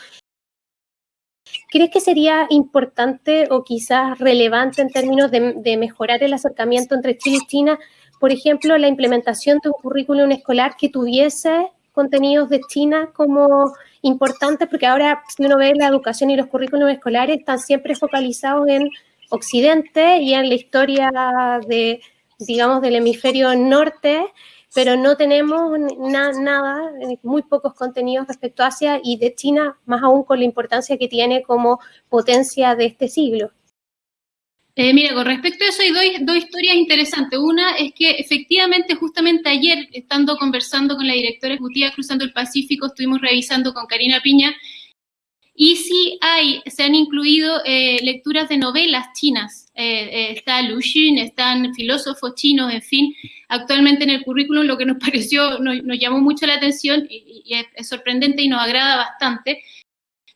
¿Crees que sería importante o quizás relevante en términos de, de mejorar el acercamiento entre Chile y China, por ejemplo, la implementación de un currículum escolar que tuviese contenidos de China como importantes porque ahora si uno ve la educación y los currículos escolares están siempre focalizados en Occidente y en la historia de, digamos, del hemisferio norte, pero no tenemos nada, eh, muy pocos contenidos respecto a Asia y de China, más aún con la importancia que tiene como potencia de este siglo. Eh, mira, con respecto a eso hay dos, historias interesantes. Una es que efectivamente, justamente ayer, estando conversando con la directora ejecutiva Cruzando el Pacífico, estuvimos revisando con Karina Piña, y sí hay, se han incluido eh, lecturas de novelas chinas. Eh, está Lu Xun, están filósofos chinos, en fin. Actualmente en el currículum lo que nos <laughs> pareció, nos, llamó mucho la atención y, es sorprendente y nos agrada bastante,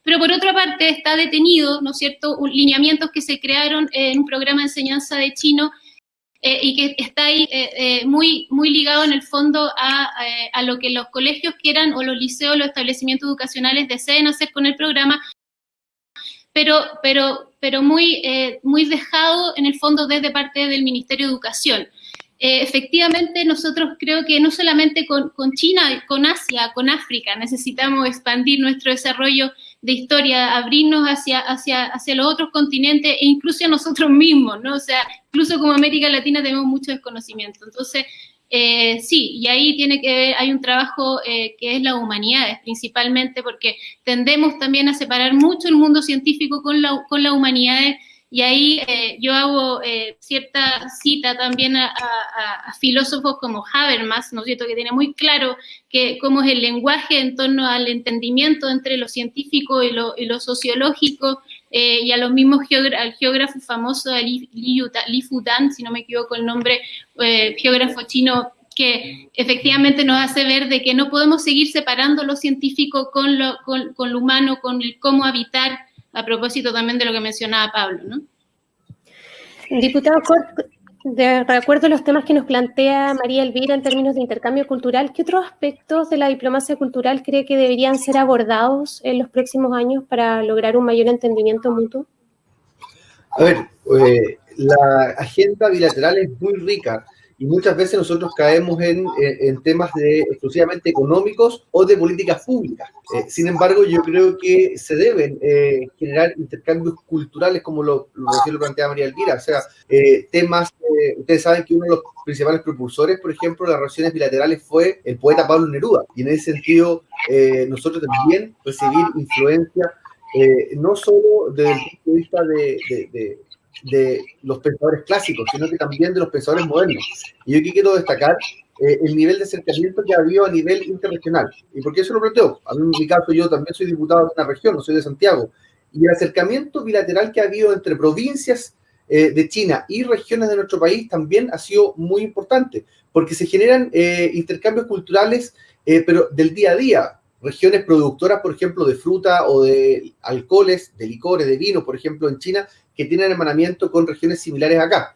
pero por otra parte está detenido, ¿no es cierto?, lineamientos que se crearon en un programa de enseñanza de chino eh, y que está ahí eh, eh, muy, muy ligado en el fondo a, a, lo que los colegios quieran o los liceos, los establecimientos educacionales deseen hacer con el programa, pero, pero, pero muy, muy dejado en el fondo desde parte del Ministerio de Educación. efectivamente, nosotros creo que no solamente con, con China, con Asia, con África, necesitamos expandir nuestro desarrollo de historia, abrirnos hacia, hacia, hacia los otros continentes e incluso a nosotros mismos, ¿no? O sea, incluso como América Latina tenemos mucho desconocimiento. Entonces, eh, sí, y ahí tiene que ver, hay un trabajo eh, que es la humanidades, principalmente porque tendemos también a separar mucho el mundo científico con la, con la humanidades y ahí eh, yo hago eh, cierta cita también a, filósofos como Habermas, ¿no es cierto?, que tiene muy claro que cómo es el lenguaje en torno al entendimiento entre lo científico y lo, y lo sociológico, eh, y a los mismos al geógrafo famoso Li, Li, Fudan, si no me equivoco el nombre, geógrafo chino que efectivamente nos hace ver de que no podemos seguir separando lo científico con lo, con, con lo humano, con el cómo habitar a propósito también de lo que mencionaba Pablo, ¿no? Diputado de acuerdo a los temas que nos plantea María Elvira en términos de intercambio cultural, ¿qué otros aspectos de la diplomacia cultural cree que deberían ser abordados en los próximos años para lograr un mayor entendimiento mutuo? A ver, eh, la agenda bilateral es muy rica y muchas veces nosotros caemos en, temas de, exclusivamente económicos o de políticas públicas. Eh, sin embargo, yo creo que se deben eh, generar intercambios culturales, como lo, lo, lo plantea María Elvira, o sea, eh, temas, ustedes saben que uno de los principales propulsores, por ejemplo, de las relaciones bilaterales fue el poeta Pablo Neruda, y en ese sentido nosotros también recibir influencia, no solo desde el punto de vista de los pensadores clásicos, sino que también de los pensadores modernos. Y yo quiero destacar eh, el nivel de acercamiento que ha habido a nivel interregional. ¿Y por qué eso lo planteo? A mí, en mi caso, yo también soy diputado de una región, no soy de Santiago. Y el acercamiento bilateral que ha habido entre provincias eh, de China y regiones de nuestro país también ha sido muy importante, porque se generan eh, intercambios culturales, pero del día a día. Regiones productoras, por ejemplo, de fruta o de alcoholes, de licores, de vino, por ejemplo, en China, que tienen hermanamiento con regiones similares acá,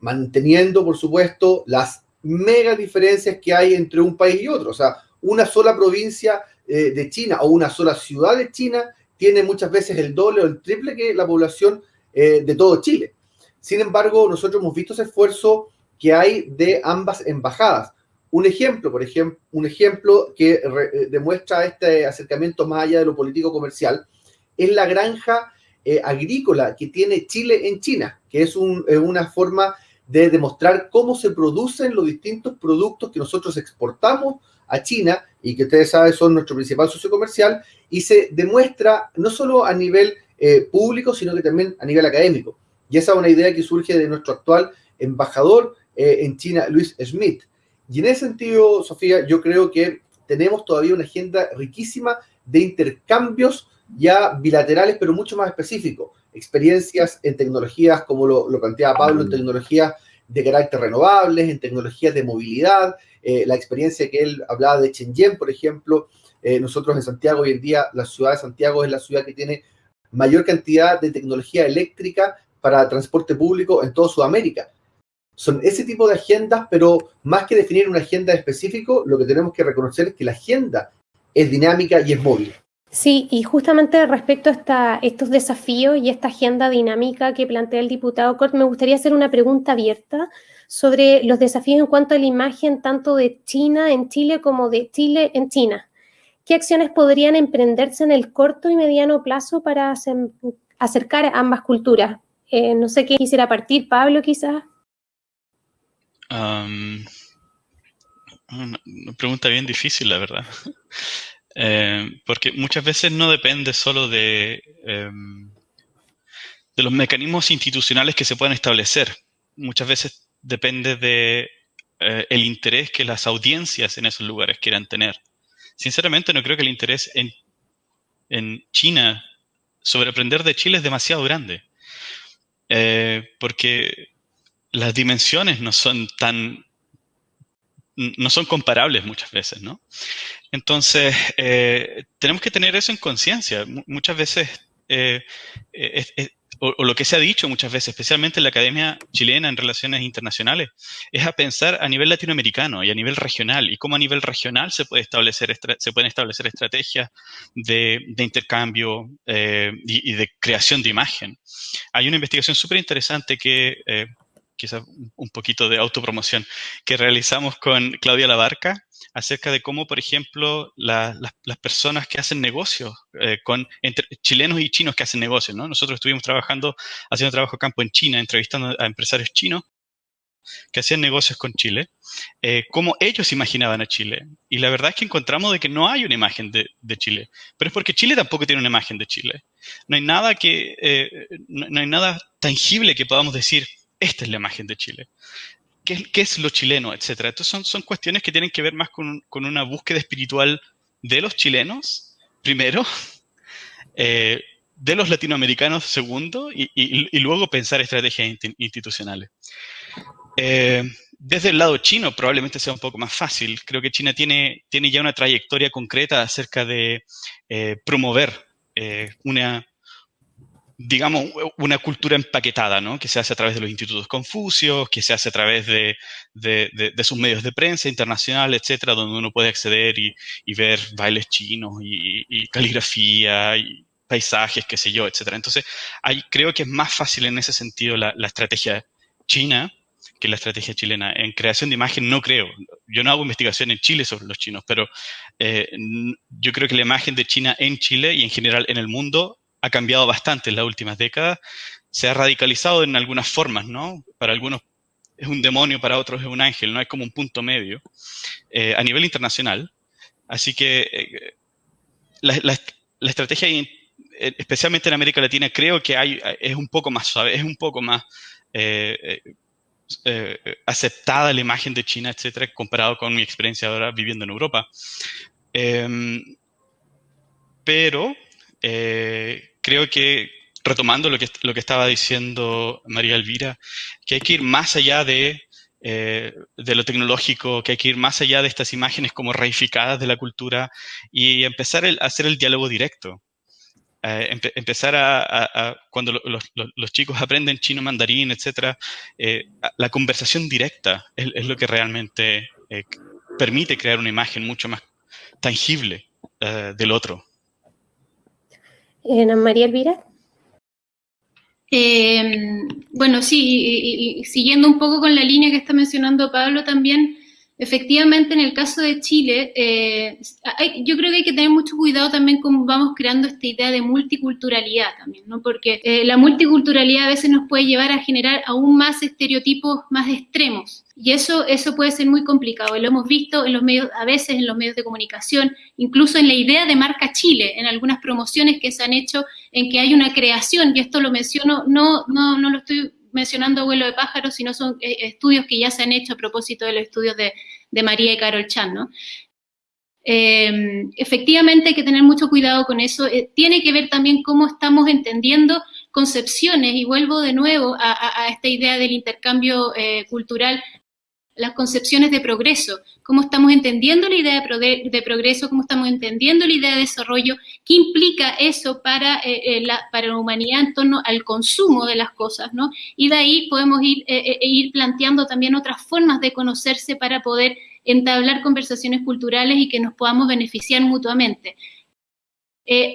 manteniendo, por supuesto, las mega diferencias que hay entre un país y otro. O sea, una sola provincia eh, de China o una sola ciudad de China tiene muchas veces el doble o el triple que la población eh, de todo Chile. Sin embargo, nosotros hemos visto ese esfuerzo que hay de ambas embajadas. Un ejemplo, por ejemplo, un ejemplo que eh, demuestra este acercamiento más allá de lo político comercial es la granja eh, agrícola que tiene Chile en China, que es una forma de demostrar cómo se producen los distintos productos que nosotros exportamos a China y que ustedes saben son nuestro principal socio comercial y se demuestra no solo a nivel eh, público, sino que también a nivel académico. Y esa es una idea que surge de nuestro actual embajador eh, en China, Luis Schmidt. Y en ese sentido, Sofía, yo creo que tenemos todavía una agenda riquísima de intercambios ya bilaterales, pero mucho más específicos. Experiencias en tecnologías, como lo, lo planteaba Pablo, en tecnologías de carácter renovables, en tecnologías de movilidad, eh, la experiencia que él hablaba de Shenzhen, por ejemplo, eh, nosotros en Santiago hoy en día, la ciudad de Santiago es la ciudad que tiene mayor cantidad de tecnología eléctrica para transporte público en toda Sudamérica. Son ese tipo de agendas, pero más que definir una agenda específica, lo que tenemos que reconocer es que la agenda es dinámica y es móvil. Sí, y justamente respecto a estos desafíos y esta agenda dinámica que plantea el diputado Cort, me gustaría hacer una pregunta abierta sobre los desafíos en cuanto a la imagen tanto de China en Chile como de Chile en China. ¿Qué acciones podrían emprenderse en el corto y mediano plazo para acercar ambas culturas? Eh, no sé qué quisiera partir, Pablo, quizás. Una pregunta bien difícil, la verdad. <laughs> Eh, porque muchas veces no depende solo de, em, de los mecanismos institucionales que se puedan establecer. Muchas veces depende de eh, el interés que las audiencias en esos lugares quieran tener. Sinceramente, no creo que el interés en, en China sobre aprender de Chile es demasiado grande. Eh, porque las dimensiones no son tan no son comparables muchas veces, ¿no? Entonces, eh, tenemos que tener eso en conciencia. Muchas veces, eh, eh, o, lo que se ha dicho muchas veces, especialmente en la Academia Chilena en Relaciones Internacionales, es a pensar a nivel latinoamericano y a nivel regional, y cómo a nivel regional se, puede establecer, se pueden establecer estrategias de, intercambio y, y, de creación de imagen. Hay una investigación súper interesante que quizás un poquito de autopromoción, que realizamos con Claudia Labarca acerca de cómo, por ejemplo, las personas que hacen negocios eh, con entre chilenos y chinos que hacen negocios, ¿no? Nosotros estuvimos trabajando, haciendo trabajo campo en China, entrevistando a empresarios chinos que hacían negocios con Chile, eh, cómo ellos imaginaban a Chile. Y la verdad es que encontramos de que no hay una imagen de, Chile, pero es porque Chile tampoco tiene una imagen de Chile. No hay nada que, eh, no, hay nada tangible que podamos decir, esta es la imagen de Chile. ¿Qué, es lo chileno, etcétera? Entonces son, son cuestiones que tienen que ver más con, una búsqueda espiritual de los chilenos, primero, <laughs> eh, de los latinoamericanos, segundo, y, luego pensar estrategias institucionales. Eh, desde el lado chino probablemente sea un poco más fácil. Creo que China tiene, tiene ya una trayectoria concreta acerca de eh, promover una, digamos, una cultura empaquetada, ¿no? Que se hace a través de los institutos Confucios, que se hace a través de, sus medios de prensa internacional, etcétera, donde uno puede acceder y, ver bailes chinos y, caligrafía y paisajes, qué sé yo, etcétera. Entonces, creo que es más fácil en ese sentido la, la estrategia china que la estrategia chilena. En creación de imagen no creo. Yo no hago investigación en Chile sobre los chinos, pero eh, yo creo que la imagen de China en Chile y en general en el mundo ha cambiado bastante en las últimas décadas. Se ha radicalizado en algunas formas, ¿no? Para algunos es un demonio, para otros es un ángel, no hay como un punto medio eh, a nivel internacional. Así que eh, la, estrategia, especialmente en América Latina, creo que hay, es un poco más suave, es un poco más eh, aceptada la imagen de China, etcétera, comparado con mi experiencia ahora viviendo en Europa. Em, pero creo que, retomando lo que, lo que estaba diciendo María Elvira, que hay que ir más allá de, eh, de lo tecnológico, que hay que ir más allá de estas imágenes como reificadas de la cultura y empezar a hacer el diálogo directo. Eh, empezar a, cuando los, chicos aprenden chino, mandarín, etcétera, eh, la conversación directa es, lo que realmente eh, permite crear una imagen mucho más tangible del otro. Ana María Elvira. Em, bueno, sí, siguiendo un poco con la línea que está mencionando Pablo también, Efectivamente, en el caso de Chile, eh, yo creo que hay que tener mucho cuidado también con vamos creando esta idea de multiculturalidad también, ¿no? Porque eh, la multiculturalidad a veces nos puede llevar a generar aún más estereotipos más extremos. Y eso, eso puede ser muy complicado. Lo hemos visto en los medios, a veces en los medios de comunicación, incluso en la idea de marca Chile, en algunas promociones que se han hecho en que hay una creación, y esto lo menciono, no, no, no lo estoy mencionando vuelo de pájaros, sino son eh, estudios que ya se han hecho a propósito de los estudios de, María y Carol Chan, ¿no? Em, efectivamente hay que tener mucho cuidado con eso. Eh, tiene que ver también cómo estamos entendiendo concepciones, y vuelvo de nuevo a, esta idea del intercambio eh, cultural las concepciones de progreso, cómo estamos entendiendo la idea de, progreso, cómo estamos entendiendo la idea de desarrollo, qué implica eso para, eh, eh, la, para la humanidad en torno al consumo de las cosas, ¿no? Y de ahí podemos ir, eh, ir planteando también otras formas de conocerse para poder entablar conversaciones culturales y que nos podamos beneficiar mutuamente.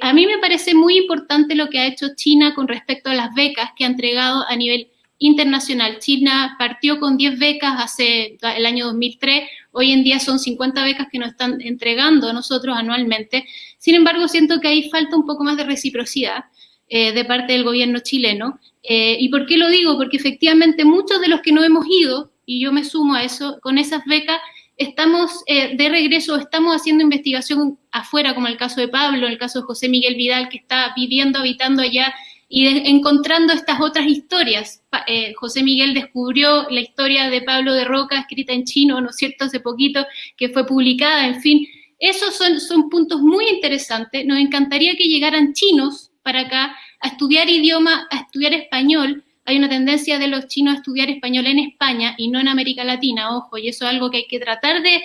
a mí me parece muy importante lo que ha hecho China con respecto a las becas que ha entregado a nivel internacional. China partió con 10 becas hace el año 2003, hoy en día son 50 becas que nos están entregando a nosotros anualmente. Sin embargo, siento que ahí falta un poco más de reciprocidad eh, de parte del gobierno chileno. Eh, ¿Y por qué lo digo? Porque efectivamente muchos de los que no hemos ido, y yo me sumo a eso, con esas becas estamos eh, de regreso, estamos haciendo investigación afuera, como el caso de Pablo, el caso de José Miguel Vidal, que está viviendo, habitando allá y encontrando estas otras historias. Eh, José Miguel descubrió la historia de Pablo de Roca, escrita en chino, ¿no es cierto?, hace poquito, que fue publicada, en fin. Esos son, son puntos muy interesantes. Nos encantaría que llegaran chinos para acá a estudiar idioma, a estudiar español. Hay una tendencia de los chinos a estudiar español en España y no en América Latina, ojo, y eso es algo que hay que tratar de,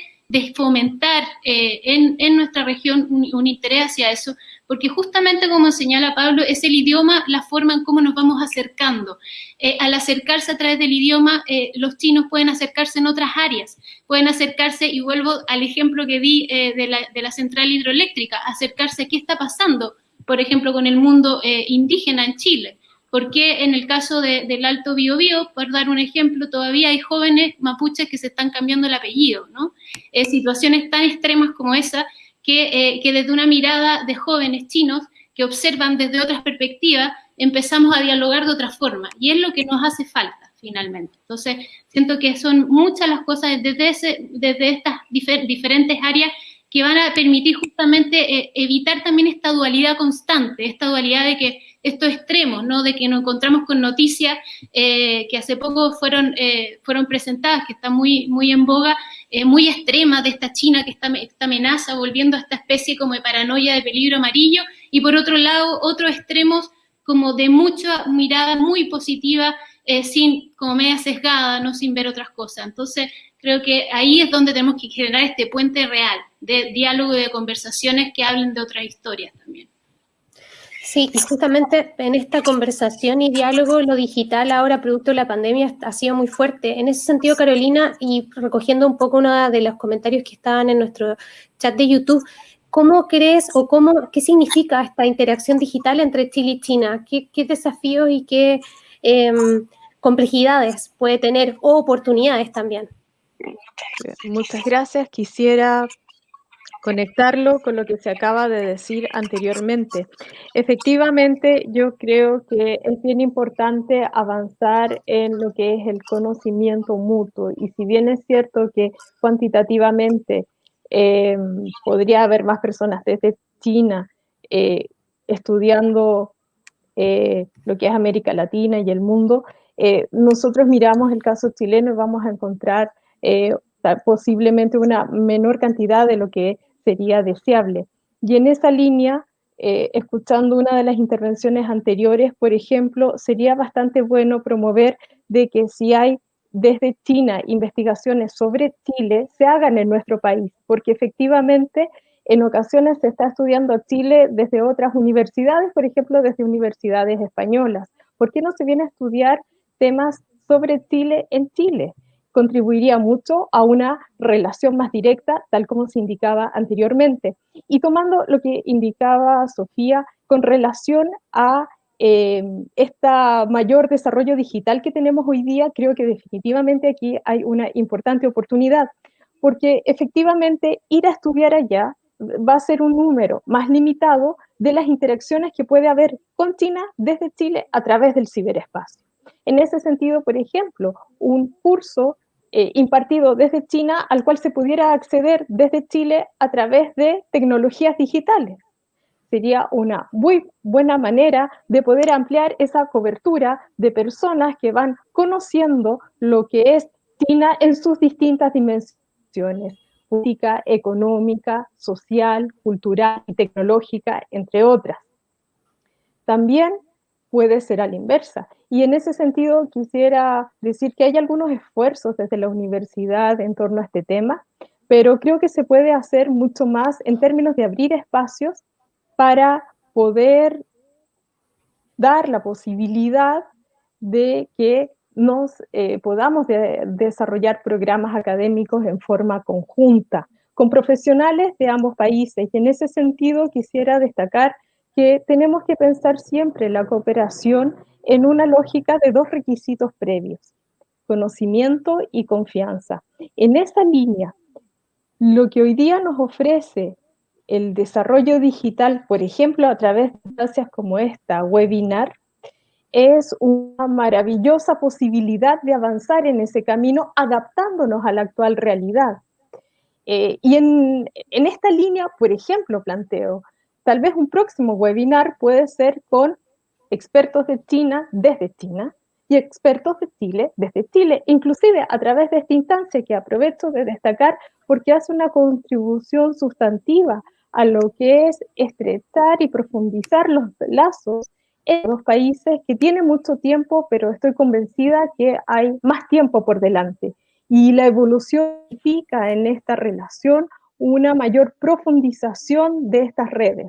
fomentar eh, en, nuestra región un interés hacia eso, porque justamente como señala Pablo, es el idioma la forma en cómo nos vamos acercando. Eh, al acercarse a través del idioma, eh, los chinos pueden acercarse en otras áreas, pueden acercarse, y vuelvo al ejemplo que di eh, de, la, de, central hidroeléctrica, acercarse a qué está pasando, por ejemplo, con el mundo indígena en Chile porque en el caso del Alto Biobío, por dar un ejemplo, todavía hay jóvenes mapuches que se están cambiando el apellido, ¿no? Situaciones tan extremas como esa que, que desde una mirada de jóvenes chinos que observan desde otras perspectivas, empezamos a dialogar de otra forma, y es lo que nos hace falta finalmente. Entonces, siento que son muchas las cosas desde, desde estas diferentes áreas que van a permitir justamente eh, evitar también esta dualidad constante, esta dualidad de que estos extremos, ¿no? De que nos encontramos con noticias eh, que hace poco fueron, eh, fueron presentadas, que están muy, muy en boga, muy extremas de esta China que está esta amenaza, volviendo a esta especie como de paranoia de peligro amarillo, y por otro lado, otros extremos como de mucha mirada muy positiva, sin, como media sesgada, no sin ver otras cosas. Entonces, creo que ahí es donde tenemos que generar este puente real de diálogo y de conversaciones que hablen de otras historias también. Sí, y justamente en esta conversación y diálogo, lo digital ahora, producto de la pandemia, ha sido muy fuerte. En ese sentido, Carolina, y recogiendo un poco uno de los comentarios que estaban en nuestro chat de YouTube, ¿cómo crees o cómo, qué significa esta interacción digital entre Chile y China? ¿Qué, desafíos y qué em, complejidades puede tener o oportunidades también? Muchas gracias. Quisiera conectarlo con lo que se acaba de decir anteriormente. Efectivamente, yo creo que es bien importante avanzar en lo que es el conocimiento mutuo y si bien es cierto que cuantitativamente eh, podría haber más personas desde China eh, estudiando eh, lo que es América Latina y el mundo, nosotros miramos el caso chileno y vamos a encontrar posiblemente una menor cantidad de lo que sería deseable. Y en esa línea, eh, escuchando una de las intervenciones anteriores, por ejemplo, sería bastante bueno promover de que si hay desde China investigaciones sobre Chile, se hagan en nuestro país, porque efectivamente en ocasiones se está estudiando Chile desde otras universidades, por ejemplo, desde universidades españolas. ¿Por qué no se viene a estudiar temas sobre Chile en Chile? Contribuiría mucho a una relación más directa, tal como se indicaba anteriormente. Y tomando lo que indicaba Sofía con relación a este mayor desarrollo digital que tenemos hoy día, creo que definitivamente aquí hay una importante oportunidad, porque efectivamente ir a estudiar allá va a ser un número más limitado de las interacciones que puede haber con China desde Chile a través del ciberespacio. En ese sentido, por ejemplo, un curso eh, impartido desde China al cual se pudiera acceder desde Chile a través de tecnologías digitales. Sería una muy buena manera de poder ampliar esa cobertura de personas que van conociendo lo que es China en sus distintas dimensiones, política, económica, social, cultural y tecnológica, entre otras. También puede ser a la inversa. Y en ese sentido quisiera decir que hay algunos esfuerzos desde la universidad en torno a este tema, pero creo que se puede hacer mucho más en términos de abrir espacios para poder dar la posibilidad de que nos eh, podamos desarrollar programas académicos en forma conjunta con profesionales de ambos países. Y en ese sentido quisiera destacar que tenemos que pensar siempre la cooperación en una lógica de dos requisitos previos, conocimiento y confianza. En esa línea, lo que hoy día nos ofrece el desarrollo digital, por ejemplo, a través de instancias como esta, webinar, es una maravillosa posibilidad de avanzar en ese camino adaptándonos a la actual realidad. Eh, y en, en esta línea, por ejemplo, planteo, Tal vez un próximo webinar puede ser con expertos de China desde China y expertos de Chile desde Chile, inclusive a través de esta instancia que aprovecho de destacar porque hace una contribución sustantiva a lo que es estrechar y profundizar los lazos en los países que tienen mucho tiempo, pero estoy convencida que hay más tiempo por delante. Y la evolución significa en esta relación una mayor profundización de estas redes.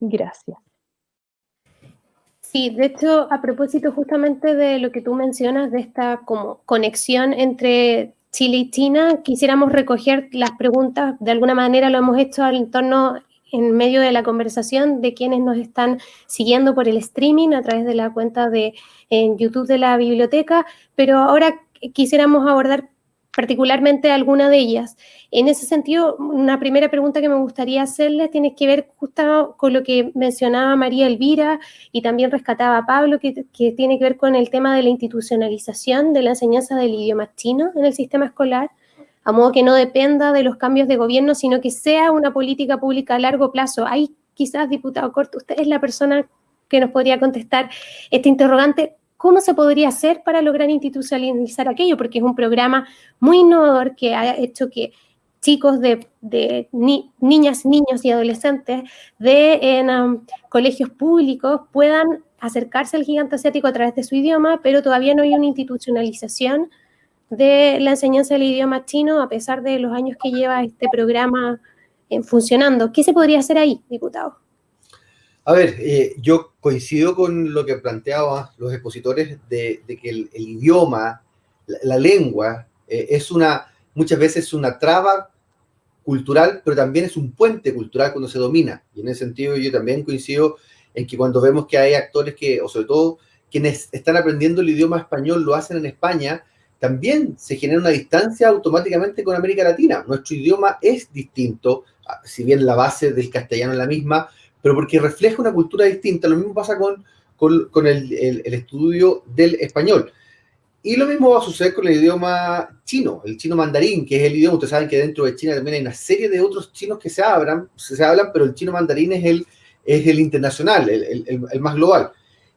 Gracias. Sí, de hecho, a propósito justamente de lo que tú mencionas, de esta como conexión entre Chile y China, quisiéramos recoger las preguntas, de alguna manera lo hemos hecho en torno en medio de la conversación de quienes nos están siguiendo por el streaming a través de la cuenta de en YouTube de la biblioteca, pero ahora quisiéramos abordar particularmente alguna de ellas. En ese sentido, una primera pregunta que me gustaría hacerles tiene que ver justo con lo que mencionaba María Elvira y también rescataba Pablo, que, tiene que ver con el tema de la institucionalización de la enseñanza del idioma chino en el sistema escolar, a modo que no dependa de los cambios de gobierno, sino que sea una política pública a largo plazo. Hay quizás, diputado Corto, usted es la persona que nos podría contestar este interrogante. ¿Cómo se podría hacer para lograr institucionalizar aquello? Porque es un programa muy innovador que ha hecho que chicos de, de ni, niñas, niños y adolescentes de um, colegios públicos puedan acercarse al gigante asiático a través de su idioma, pero todavía no hay una institucionalización de la enseñanza del idioma chino a pesar de los años que lleva este programa eh, funcionando. ¿Qué se podría hacer ahí, diputado? A ver, eh, yo coincido con lo que planteaban los expositores de, que el, idioma, la, lengua, eh, es una, muchas veces una traba cultural, pero también es un puente cultural cuando se domina. Y en ese sentido yo también coincido en que cuando vemos que hay actores que, o sobre todo quienes están aprendiendo el idioma español, lo hacen en España, también se genera una distancia automáticamente con América Latina. Nuestro idioma es distinto, si bien la base del castellano es la misma, pero porque refleja una cultura distinta. Lo mismo pasa con, con, con el, el, el, estudio del español. Y lo mismo va a suceder con el idioma chino, el chino mandarín, que es el idioma, ustedes saben que dentro de China también hay una serie de otros chinos que se hablan, se hablan pero el chino mandarín es el, es el internacional, el, el más global.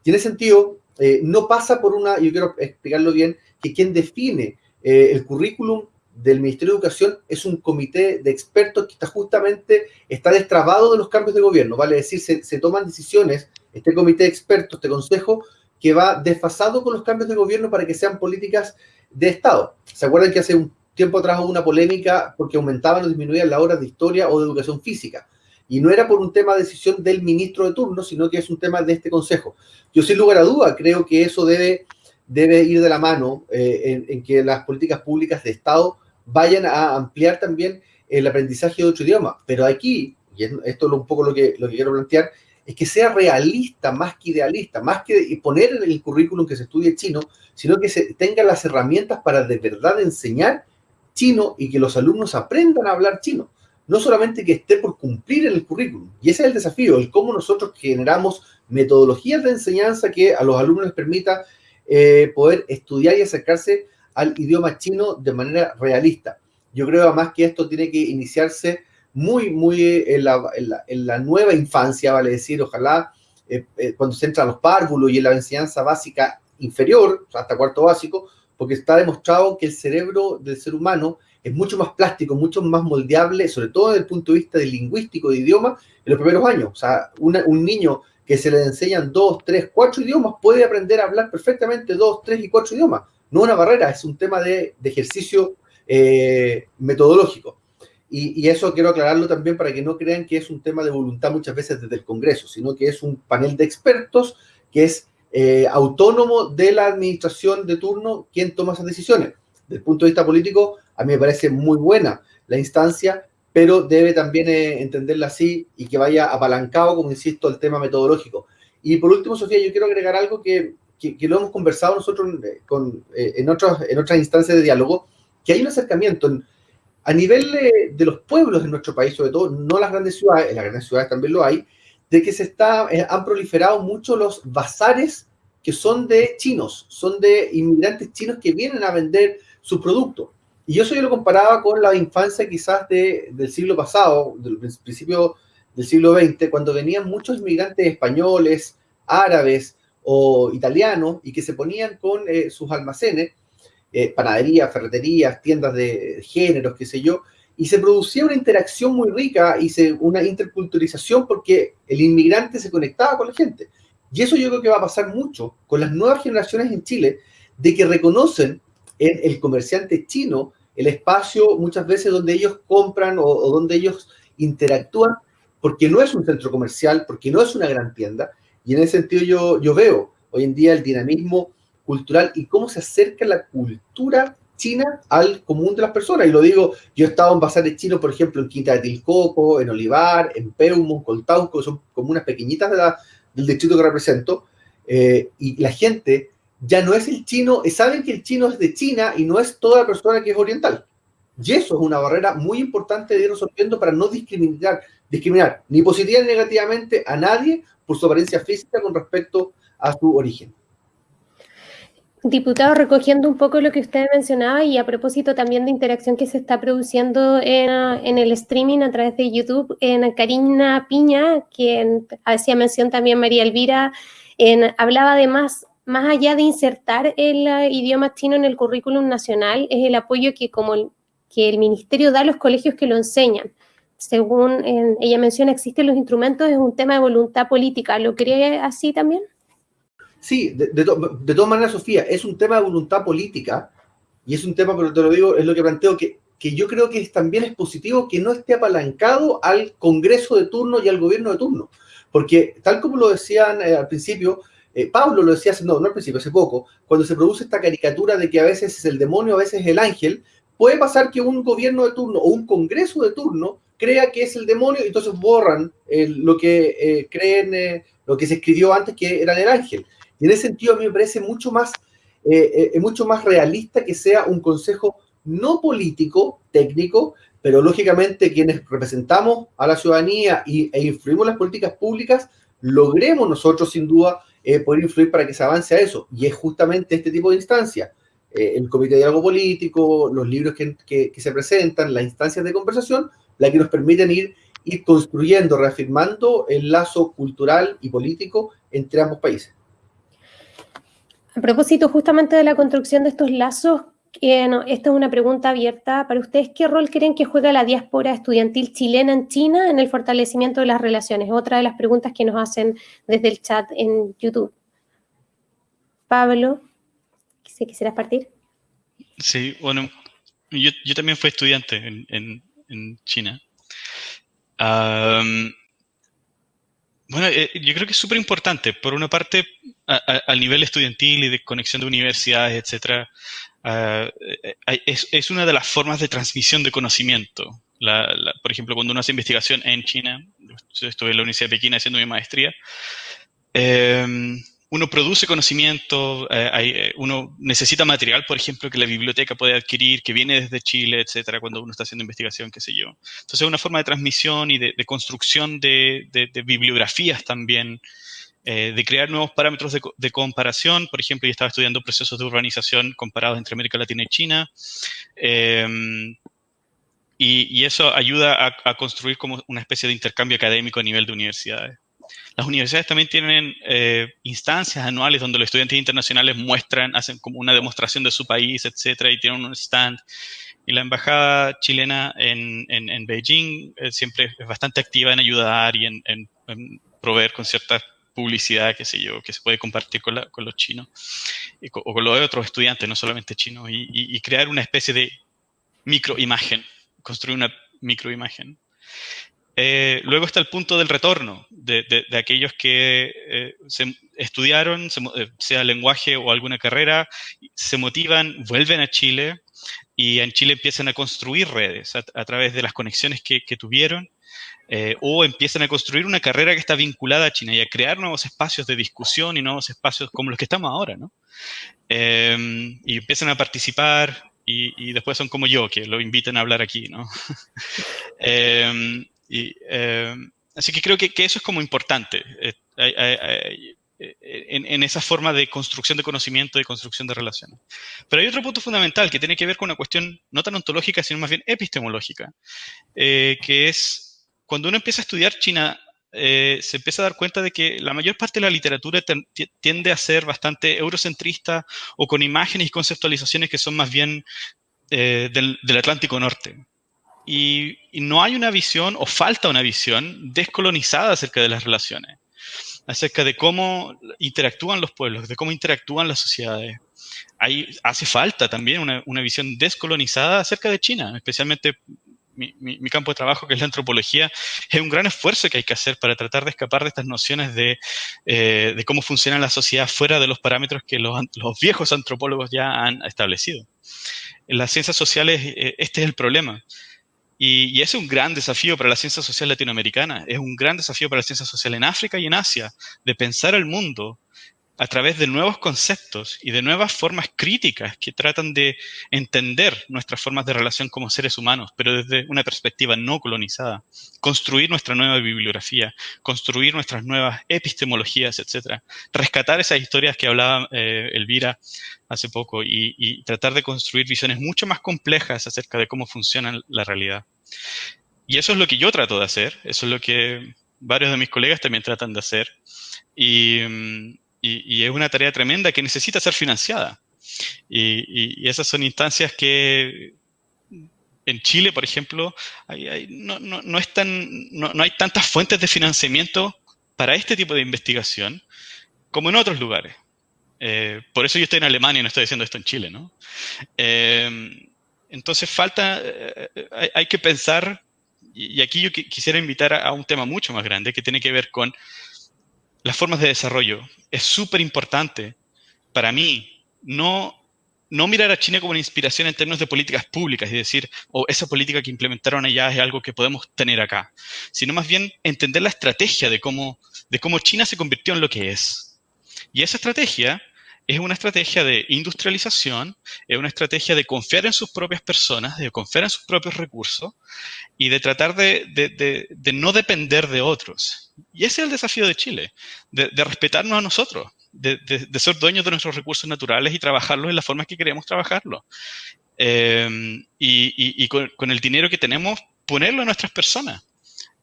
Y en ese sentido, eh, no pasa por una, yo quiero explicarlo bien, que quien define eh, el currículum del Ministerio de Educación es un comité de expertos que está justamente, está destrabado de los cambios de gobierno, vale decir, se, toman decisiones, este comité de expertos, este consejo, que va desfasado con los cambios de gobierno para que sean políticas de Estado. ¿Se acuerdan que hace un tiempo atrás hubo una polémica porque aumentaban o disminuían las horas de historia o de educación física? Y no era por un tema de decisión del ministro de turno, sino que es un tema de este consejo. Yo sin lugar a duda creo que eso debe, debe ir de la mano eh, en que las políticas públicas de Estado vayan a ampliar también el aprendizaje de otro idioma. Pero aquí, y esto es un poco lo que, lo que quiero plantear, es que sea realista más que idealista, más que poner en el currículum que se estudie chino, sino que se tenga las herramientas para de verdad enseñar chino y que los alumnos aprendan a hablar chino. No solamente que esté por cumplir en el currículum. Y ese es el desafío, el cómo nosotros generamos metodologías de enseñanza que a los alumnos les permita eh, poder estudiar y acercarse al idioma chino de manera realista. Yo creo además que esto tiene que iniciarse muy, muy en la, en la, nueva infancia, vale decir, ojalá eh, eh, cuando se entra a los párvulos y en la enseñanza básica inferior, hasta cuarto básico, porque está demostrado que el cerebro del ser humano es mucho más plástico, mucho más moldeable, sobre todo desde el punto de vista del lingüístico, de idioma, en los primeros años. O sea, un niño que se le enseñan dos, tres, cuatro idiomas puede aprender a hablar perfectamente dos, tres y cuatro idiomas no una barrera, es un tema de, ejercicio eh, metodológico. Y, y, eso quiero aclararlo también para que no crean que es un tema de voluntad muchas veces desde el Congreso, sino que es un panel de expertos que es eh, autónomo de la administración de turno quien toma esas decisiones. Desde el punto de vista político, a mí me parece muy buena la instancia, pero debe también eh, entenderla así y que vaya apalancado, como insisto, el tema metodológico. Y por último, Sofía, yo quiero agregar algo que que, que, lo hemos conversado nosotros eh, con, eh, en, otros, en otras instancias de diálogo, que hay un acercamiento en, a nivel de, de, los pueblos de nuestro país, sobre todo, no las grandes ciudades, en las grandes ciudades también lo hay, de que se está, eh, han proliferado mucho los bazares que son de chinos, son de inmigrantes chinos que vienen a vender su producto. Y eso yo lo comparaba con la infancia quizás de, del siglo pasado, del principio del siglo XX, cuando venían muchos inmigrantes españoles, árabes, o italianos y que se ponían con eh, sus almacenes, eh, panaderías, ferreterías, tiendas de géneros, qué sé yo, y se producía una interacción muy rica y se, una interculturalización porque el inmigrante se conectaba con la gente. Y eso yo creo que va a pasar mucho con las nuevas generaciones en Chile, de que reconocen en el comerciante chino el espacio muchas veces donde ellos compran o, o donde ellos interactúan, porque no es un centro comercial, porque no es una gran tienda, y en ese sentido yo, yo veo hoy en día el dinamismo cultural y cómo se acerca la cultura China al común de las personas. Y lo digo, yo he estado en bazares chinos, por ejemplo, en Quinta de Tilcoco, en Olivar, en Peumo, Coltauco, son comunas pequeñitas de la, del distrito que represento, eh, y la gente ya no es el chino, saben que el chino es de China y no es toda la persona que es oriental. Y eso es una barrera muy importante de ir resolviendo para no discriminar, discriminar ni positiva ni negativamente a nadie por su apariencia física con respecto a su origen. Diputado, recogiendo un poco lo que usted mencionaba y a propósito también de interacción que se está produciendo en, el streaming a través de YouTube, en Karina Piña, quien hacía mención también María Elvira, en, hablaba de más, allá de insertar el uh, idioma chino en el currículum nacional, es el apoyo que como que el ministerio da a los colegios que lo enseñan. Según ella menciona, existen los instrumentos, es un tema de voluntad política. ¿Lo cree así también? Sí, de, todas maneras, Sofía, es un tema de voluntad política y es un tema, pero te lo digo, es lo que planteo, que, que yo creo que también es positivo que no esté apalancado al Congreso de turno y al gobierno de turno. Porque tal como lo decían eh, al principio, eh, Pablo lo decía, no, no al principio, hace poco, cuando se produce esta caricatura de que a veces es el demonio, a veces es el ángel, puede pasar que un gobierno de turno o un Congreso de turno crea que es el demonio y entonces borran lo que eh, creen, lo que se escribió antes que era el ángel. Y en ese sentido a mí me parece mucho más, eh, eh, mucho más realista que sea un consejo no político, técnico, pero lógicamente quienes representamos a la ciudadanía y, e influimos las políticas públicas, logremos nosotros sin duda eh, poder influir para que se avance a eso. Y es justamente este tipo de instancia, el Comité de Diálogo Político, los libros que, que, se presentan, las instancias de conversación, la que nos permiten ir, construyendo, reafirmando el lazo cultural y político entre ambos países. A propósito justamente de la construcción de estos lazos, esta es una pregunta abierta para ustedes. ¿Qué rol creen que juega la diáspora estudiantil chilena en China en el fortalecimiento de las relaciones? Otra de las preguntas que nos hacen desde el chat en YouTube. Pablo, si quisieras partir. Sí, bueno, yo, también fui estudiante en, China. Bueno, eh, yo creo que es súper importante. Por una parte, al nivel estudiantil y de conexión de universidades, etcétera, ah, eh, es, una de las formas de transmisión de conocimiento. por ejemplo, cuando uno hace investigación en China, yo estuve en la Universidad de Pekín haciendo mi maestría, eh, uno produce conocimiento, eh, eh, uno necesita material, por ejemplo, que la biblioteca puede adquirir, que viene desde Chile, etcétera, cuando uno está haciendo investigación, qué sé yo. Entonces, es una forma de transmisión y de, construcción de, bibliografías también, eh, de crear nuevos parámetros de, comparación. Por ejemplo, yo estaba estudiando procesos de urbanización comparados entre América Latina y China. Em, y, eso ayuda a construir como una especie de intercambio académico a nivel de universidades. Las universidades también tienen eh, instancias anuales donde los estudiantes internacionales muestran, hacen como una demostración de su país, etcétera, y tienen un stand. Y la embajada chilena en, en, Beijing eh, siempre es bastante activa en ayudar y en, en, proveer con cierta publicidad, qué sé yo, que se puede compartir con, con los chinos o con los otros estudiantes, no solamente chinos, y, y crear una especie de microimagen, construir una microimagen. Eh, luego está el punto del retorno de, aquellos que eh, se estudiaron, eh, sea lenguaje o alguna carrera, se motivan, vuelven a Chile y en Chile empiezan a construir redes a, través de las conexiones que, tuvieron o empiezan a construir una carrera que está vinculada a China y a crear nuevos espacios de discusión y nuevos espacios como los que estamos ahora, ¿no? Em, y empiezan a participar y, y, después son como yo, que lo invitan a hablar aquí, ¿no? <laughs> Em, y, eh, así que creo que, eso es como importante eh, eh, en, esa forma de construcción de conocimiento y construcción de relaciones. Pero hay otro punto fundamental que tiene que ver con una cuestión no tan ontológica, sino más bien epistemológica, que es cuando uno empieza a estudiar China, se empieza a dar cuenta de que la mayor parte de la literatura tiende a ser bastante eurocentrista o con imágenes y conceptualizaciones que son más bien del, del Atlántico Norte y, no hay una visión o falta una visión descolonizada acerca de las relaciones, acerca de cómo interactúan los pueblos, de cómo interactúan las sociedades. Hay, hace falta también una, una visión descolonizada acerca de China, especialmente mi, mi, campo de trabajo, que es la antropología, es un gran esfuerzo que hay que hacer para tratar de escapar de estas nociones de, eh, de cómo funciona la sociedad fuera de los parámetros que los, los, viejos antropólogos ya han establecido. En las ciencias sociales este es el problema. Y, es un gran desafío para la ciencia social latinoamericana, es un gran desafío para la ciencia social en África y en Asia, de pensar el mundo a través de nuevos conceptos y de nuevas formas críticas que tratan de entender nuestras formas de relación como seres humanos, pero desde una perspectiva no colonizada. Construir nuestra nueva bibliografía, construir nuestras nuevas epistemologías, etc. Rescatar esas historias que hablaba eh, Elvira hace poco y, y tratar de construir visiones mucho más complejas acerca de cómo funciona la realidad. Y eso es lo que yo trato de hacer, eso es lo que varios de mis colegas también tratan de hacer. Y, mm, y, es una tarea tremenda que necesita ser financiada. Y, esas son instancias que en Chile, por ejemplo, no, no, no, no, hay tantas fuentes de financiamiento para este tipo de investigación como en otros lugares. Eh, por eso yo estoy en Alemania y no estoy diciendo esto en Chile, ¿no? Eh, entonces falta, eh, hay, que pensar, y, aquí yo quisiera invitar a, un tema mucho más grande que tiene que ver con las formas de desarrollo. Es súper importante para mí no, no mirar a China como una inspiración en términos de políticas públicas y decir, o oh, esa política que implementaron allá es algo que podemos tener acá, sino más bien entender la estrategia de cómo, de cómo China se convirtió en lo que es. Y esa estrategia es una estrategia de industrialización, es una estrategia de confiar en sus propias personas, de confiar en sus propios recursos y de tratar de, no depender de otros. Y ese es el desafío de Chile, de, respetarnos a nosotros, de, ser dueños de nuestros recursos naturales y trabajarlos en la forma que queremos trabajarlos. Eh, y, con, el dinero que tenemos, ponerlo a nuestras personas.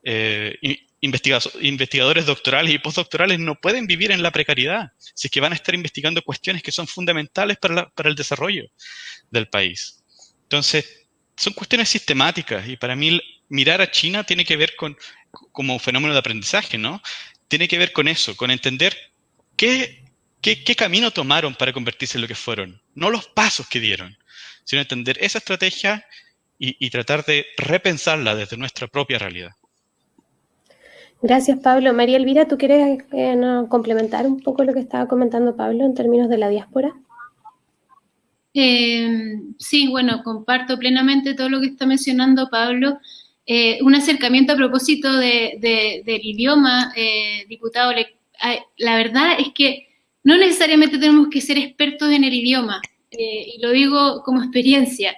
Eh, investigadores doctorales y postdoctorales no pueden vivir en la precariedad, si es que van a estar investigando cuestiones que son fundamentales para, el desarrollo del país. Entonces, son cuestiones sistemáticas y para mí mirar a China tiene que ver con, como un fenómeno de aprendizaje, ¿no? Tiene que ver con eso, con entender qué, qué, camino tomaron para convertirse en lo que fueron, no los pasos que dieron, sino entender esa estrategia y tratar de repensarla desde nuestra propia realidad. Gracias, Pablo. María Elvira, ¿tú quieres eh, complementar un poco lo que estaba comentando Pablo en términos de la diáspora? Eh, sí, bueno, comparto plenamente todo lo que está mencionando Pablo. Eh, un acercamiento a propósito del idioma, diputado, la verdad es que no necesariamente tenemos que ser expertos en el idioma, y lo digo como experiencia.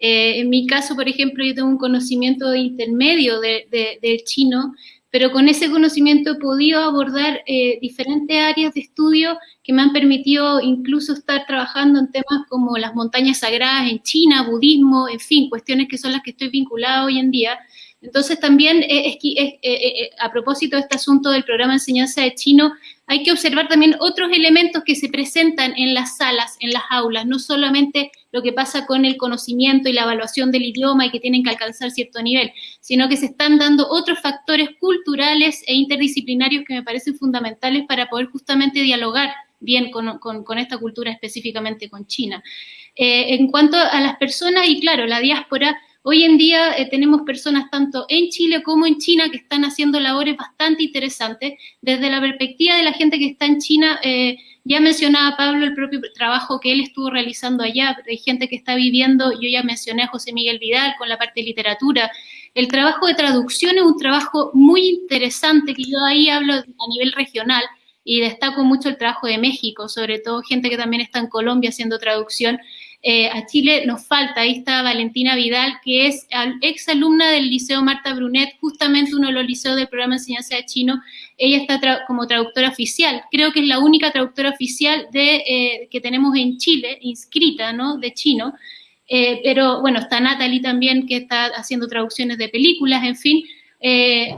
en mi caso, por ejemplo, yo tengo un conocimiento intermedio del chino, pero con ese conocimiento he podido abordar eh, diferentes áreas de estudio que me han permitido incluso estar trabajando en temas como las montañas sagradas en China, budismo, en fin, cuestiones que son las que estoy vinculada hoy en día. Entonces también, eh, eh, a propósito de este asunto del programa de enseñanza de chino, hay que observar también otros elementos que se presentan en las salas, en las aulas, no solamente lo que pasa con el conocimiento y la evaluación del idioma y que tienen que alcanzar cierto nivel, sino que se están dando otros factores culturales e interdisciplinarios que me parecen fundamentales para poder justamente dialogar bien con, esta cultura, específicamente con China. Eh, en cuanto a las personas, y claro, la diáspora, Hoy en día eh, tenemos personas tanto en Chile como en China que están haciendo labores bastante interesantes. Desde la perspectiva de la gente que está en China, eh, ya mencionaba Pablo el propio trabajo que él estuvo realizando allá. Hay gente que está viviendo, yo ya mencioné a José Miguel Vidal con la parte de literatura. El trabajo de traducción es un trabajo muy interesante que yo ahí hablo a nivel regional y destaco mucho el trabajo de México, sobre todo gente que también está en Colombia haciendo traducción. Eh, a Chile nos falta, ahí está Valentina Vidal, que es ex alumna del Liceo Marta Brunet, justamente uno de los liceos del programa de enseñanza de chino. Ella está como traductora oficial. Creo que es la única traductora oficial de, eh, que tenemos en Chile, inscrita, ¿no?, de chino. Eh, pero bueno, está Natalie también, que está haciendo traducciones de películas, en fin.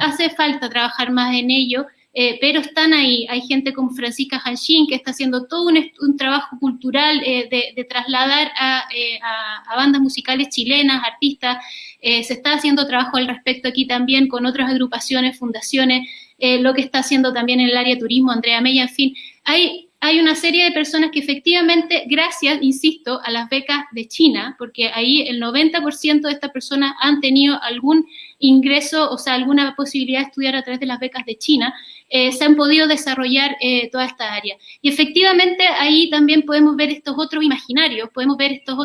hace falta trabajar más en ello. Eh, pero están ahí. Hay gente como Francisca Hanshin que está haciendo todo un, trabajo cultural eh, de, trasladar eh, a, bandas musicales chilenas, artistas. se está haciendo trabajo al respecto aquí también con otras agrupaciones, fundaciones, lo que está haciendo también en el área turismo, Andrea Mella, en fin. Hay, hay una serie de personas que efectivamente, gracias, insisto, a las becas de China, porque ahí el 90% de estas personas han tenido algún ingreso, o sea, alguna posibilidad de estudiar a través de las becas de China, eh, se han podido desarrollar eh, toda esta área. Y efectivamente ahí también podemos ver estos otros imaginarios, podemos ver estos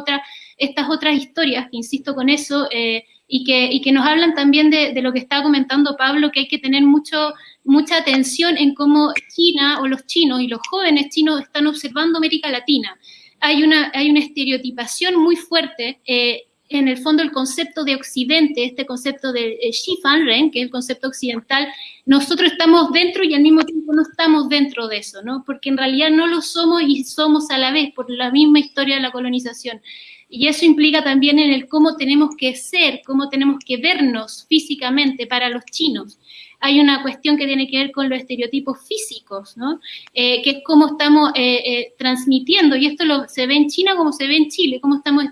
estas otras historias, insisto con eso, eh, y, que, y que nos hablan también de, de, lo que estaba comentando Pablo, que hay que tener mucho, mucha atención en cómo China o los chinos y los jóvenes chinos están observando América Latina. Hay una, hay una estereotipación muy fuerte eh, en el fondo el concepto de Occidente, este concepto de eh, Xi Fanren, que es el concepto occidental, nosotros estamos dentro y al mismo tiempo no estamos dentro de eso, ¿no? Porque en realidad no lo somos y somos a la vez por la misma historia de la colonización. Y eso implica también en el cómo tenemos que ser, cómo tenemos que vernos físicamente para los chinos hay una cuestión que tiene que ver con los estereotipos físicos, ¿no? Eh, que es cómo estamos eh, eh, transmitiendo, y esto lo, se ve en China como se ve en Chile, cómo estamos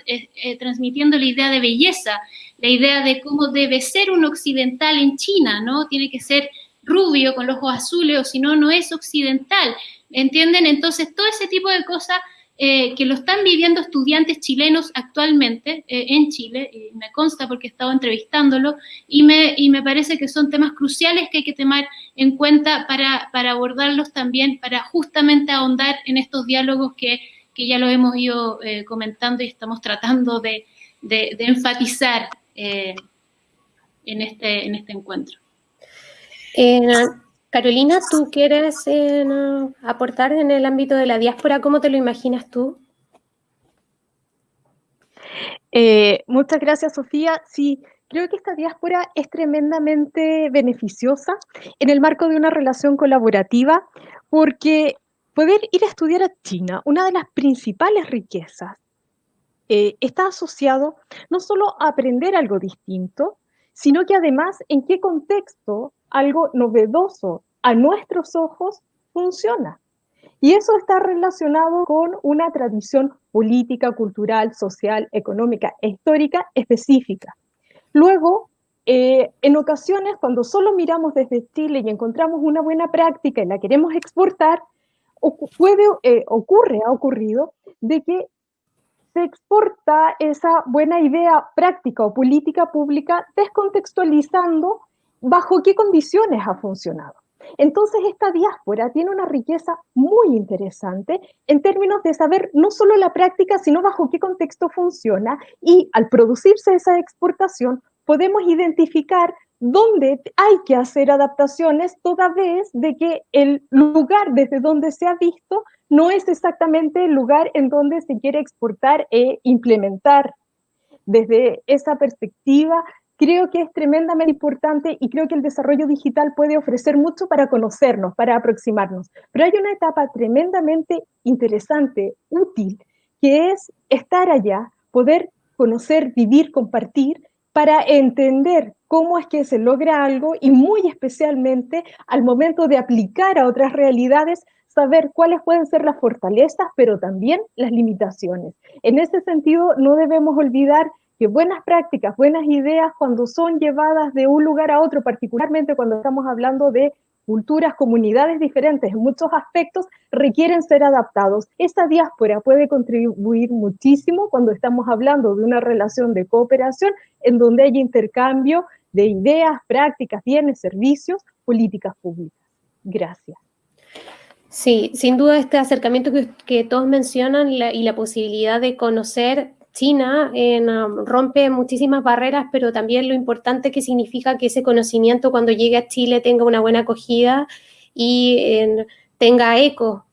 transmitiendo la idea de belleza, la idea de cómo debe ser un occidental en China, ¿no? Tiene que ser rubio, con los ojos azules, o si no, no es occidental, ¿entienden? Entonces, todo ese tipo de cosas eh, que lo están viviendo estudiantes chilenos actualmente eh, en Chile, y me consta porque he estado entrevistándolo, y me, y me parece que son temas cruciales que hay que tomar en cuenta para, para abordarlos también, para justamente ahondar en estos diálogos que, que ya lo hemos ido eh, comentando y estamos tratando de, de, de enfatizar en, este, en este encuentro. Carolina, ¿tú quieres eh, aportar en el ámbito de la diáspora? ¿Cómo te lo imaginas tú? Eh, muchas gracias, Sofía. Sí, creo que esta diáspora es tremendamente beneficiosa en el marco de una relación colaborativa, porque poder ir a estudiar a China, una de las principales riquezas, eh, está asociado no solo a aprender algo distinto, sino que además en qué contexto algo novedoso a nuestros ojos funciona. Y eso está relacionado con una tradición política, cultural, social, económica histórica específica. Luego, eh, en ocasiones, cuando solo miramos desde Chile y encontramos una buena práctica y la queremos exportar, puede, eh, ocurre, ha ocurrido, de que se exporta esa buena idea práctica o política pública descontextualizando bajo qué condiciones ha funcionado. Entonces, esta diáspora tiene una riqueza muy interesante en términos de saber no solo la práctica, sino bajo qué contexto funciona y al producirse esa exportación podemos identificar dónde hay que hacer adaptaciones toda vez de que el lugar desde donde se ha visto no es exactamente el lugar en donde se quiere exportar e implementar. Desde esa perspectiva, creo que es tremendamente importante y creo que el desarrollo digital puede ofrecer mucho para conocernos, para aproximarnos. Pero hay una etapa tremendamente interesante, útil, que es estar allá, poder conocer, vivir, compartir, para entender cómo es que se logra algo y muy especialmente al momento de aplicar a otras realidades, saber cuáles pueden ser las fortalezas, pero también las limitaciones. En ese sentido, no debemos olvidar que buenas prácticas, buenas ideas, cuando son llevadas de un lugar a otro, particularmente cuando estamos hablando de culturas, comunidades diferentes en muchos aspectos, requieren ser adaptados. Esta diáspora puede contribuir muchísimo cuando estamos hablando de una relación de cooperación en donde hay intercambio de ideas, prácticas, bienes, servicios, políticas públicas. Gracias. Sí, sin duda este acercamiento que, todos mencionan y la posibilidad de conocer China um, rompe muchísimas barreras, pero también lo importante que significa que ese conocimiento cuando llegue a Chile tenga una buena acogida y tenga eco,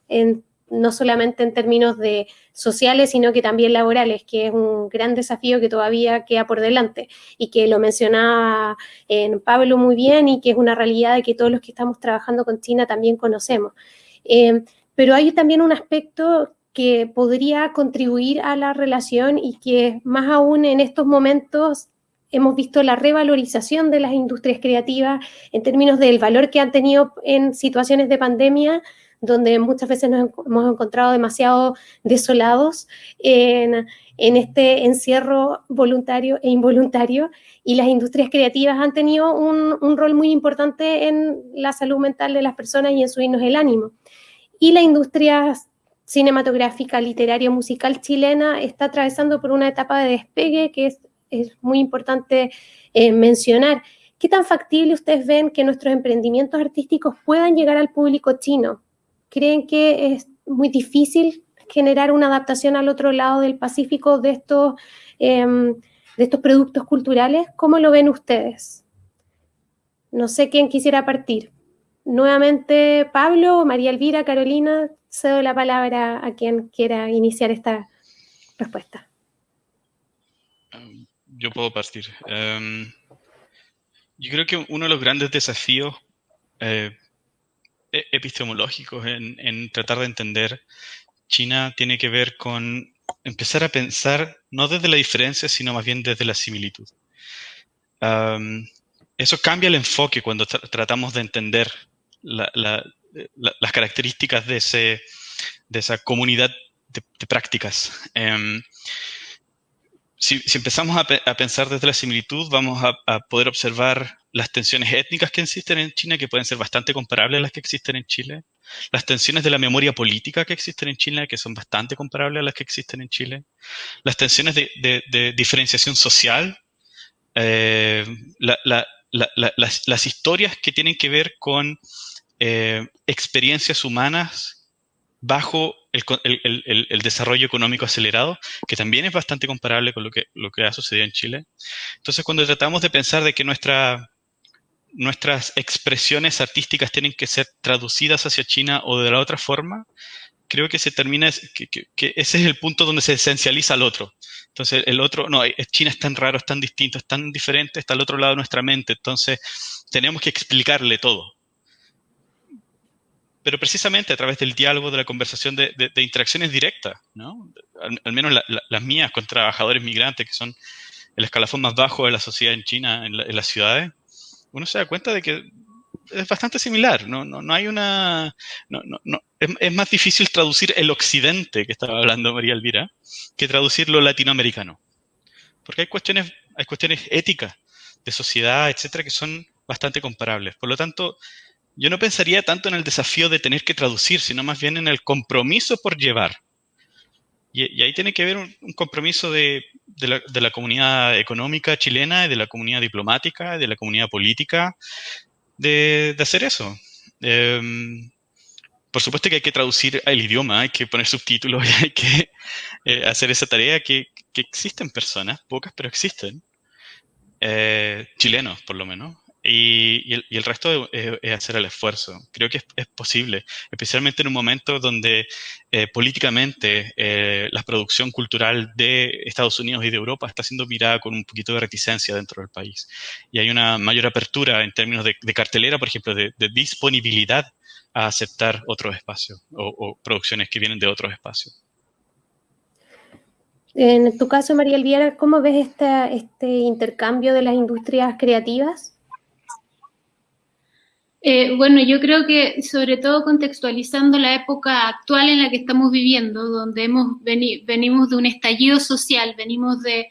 no solamente en términos de sociales, sino que también laborales, que es un gran desafío que todavía queda por delante y que lo mencionaba en Pablo muy bien y que es una realidad que todos los que estamos trabajando con China también conocemos. Eh, pero hay también un aspecto que podría contribuir a la relación y que más aún en estos momentos hemos visto la revalorización de las industrias creativas en términos del valor que han tenido en situaciones de pandemia, donde muchas veces nos hemos encontrado demasiado desolados en, este encierro voluntario e involuntario, y las industrias creativas han tenido un, un rol muy importante en la salud mental de las personas y en subirnos el ánimo. Y la industria cinematográfica, literaria, musical chilena está atravesando por una etapa de despegue que es, muy importante eh, mencionar. ¿Qué tan factible ustedes ven que nuestros emprendimientos artísticos puedan llegar al público chino? ¿Creen que es muy difícil generar una adaptación al otro lado del Pacífico de estos, em, de estos productos culturales. ¿Cómo lo ven ustedes? No sé quién quisiera partir. Nuevamente, Pablo, María Elvira, Carolina, cedo la palabra a quien quiera iniciar esta respuesta. Yo puedo partir. Em, yo creo que uno de los grandes desafíos eh, e-, epistemológicos en, tratar de entender China tiene que ver con empezar a pensar no desde la diferencia, sino más bien desde la similitud. eso cambia el enfoque cuando tratamos de entender las características de, ese, de esa comunidad de, prácticas. Em, si, empezamos a, pensar desde la similitud, vamos a, poder observar las tensiones étnicas que existen en China, que pueden ser bastante comparables a las que existen en Chile, las tensiones de la memoria política que existen en Chile, que son bastante comparables a las que existen en Chile, las tensiones de, diferenciación social, eh, las, historias que tienen que ver con eh, experiencias humanas bajo el, desarrollo económico acelerado, que también es bastante comparable con lo que, que ha sucedido en Chile. Entonces, cuando tratamos de pensar de que nuestra, nuestras expresiones artísticas tienen que ser traducidas hacia China o de la otra forma, creo que se termina, que, que, ese es el punto donde se esencializa al otro. Entonces, el otro, no, China es tan raro, es tan distinto, es tan diferente, está al otro lado de nuestra mente. Entonces, tenemos que explicarle todo pero precisamente a través del diálogo, de la conversación, de, interacciones directas, ¿no? Al, menos las mías con trabajadores migrantes, que son el escalafón más bajo de la sociedad en China, en, las ciudades, uno se da cuenta de que es bastante similar, no, no, no hay una... No, no, es, es, más difícil traducir el occidente, que estaba hablando María Elvira, que traducir lo latinoamericano. Porque hay cuestiones, hay cuestiones éticas, de sociedad, etcétera, que son bastante comparables. Por lo tanto, yo no pensaría tanto en el desafío de tener que traducir, sino más bien en el compromiso por llevar. Y, ahí tiene que haber un, compromiso de, la, comunidad económica chilena, de la comunidad diplomática, de la comunidad política, de, hacer eso. Em, por supuesto que hay que traducir el idioma, hay que poner subtítulos, <laughs> hay que eh, hacer esa tarea que, existen personas, pocas, pero existen, eh, chilenos por lo menos, y, el, resto es, hacer el esfuerzo. Creo que es, posible, especialmente en un momento donde eh, políticamente eh, la producción cultural de Estados Unidos y de Europa está siendo mirada con un poquito de reticencia dentro del país. Y hay una mayor apertura en términos de, cartelera, por ejemplo, de, disponibilidad a aceptar otros espacios o, producciones que vienen de otros espacios. En tu caso, María Elvira, ¿cómo ves este intercambio de las industrias creativas? Eh, bueno, yo creo que sobre todo contextualizando la época actual en la que estamos viviendo, donde hemos venimos de un estallido social, venimos de,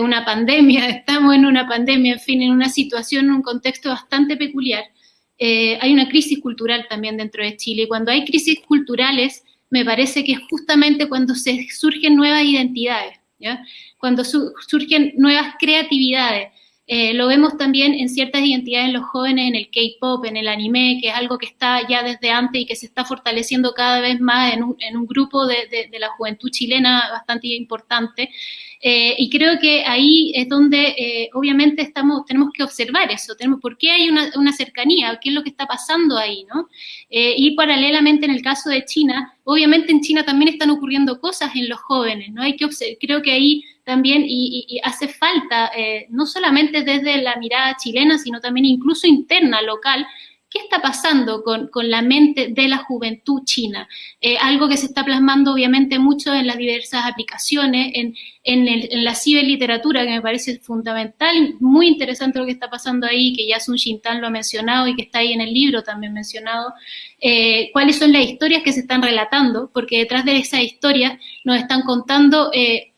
una pandemia, <laughs> estamos en una pandemia, en fin, en una situación, en un contexto bastante peculiar. Eh, hay una crisis cultural también dentro de Chile y cuando hay crisis culturales, me parece que es justamente cuando se surgen nuevas identidades, cuando surgen nuevas creatividades. Eh, lo vemos también en ciertas identidades en los jóvenes, en el K-pop, en el anime, que es algo que está ya desde antes y que se está fortaleciendo cada vez más en un, grupo de, la juventud chilena bastante importante. Eh, y creo que ahí es donde eh, obviamente estamos, tenemos que observar eso, tenemos, ¿por qué hay una, cercanía? ¿Qué es lo que está pasando ahí? ¿no? y paralelamente en el caso de China, obviamente en China también están ocurriendo cosas en los jóvenes, ¿no? Hay que creo que ahí también y, hace falta, eh, no solamente desde la mirada chilena, sino también incluso interna, local, ¿Qué está pasando con, la mente de la juventud china? Eh, algo que se está plasmando obviamente mucho en las diversas aplicaciones, en, en, la ciberliteratura, que me parece fundamental, muy interesante lo que está pasando ahí, que ya Sun Shintan lo ha mencionado y que está ahí en el libro también mencionado. Eh, ¿Cuáles son las historias que se están relatando? Porque detrás de esas historias nos están contando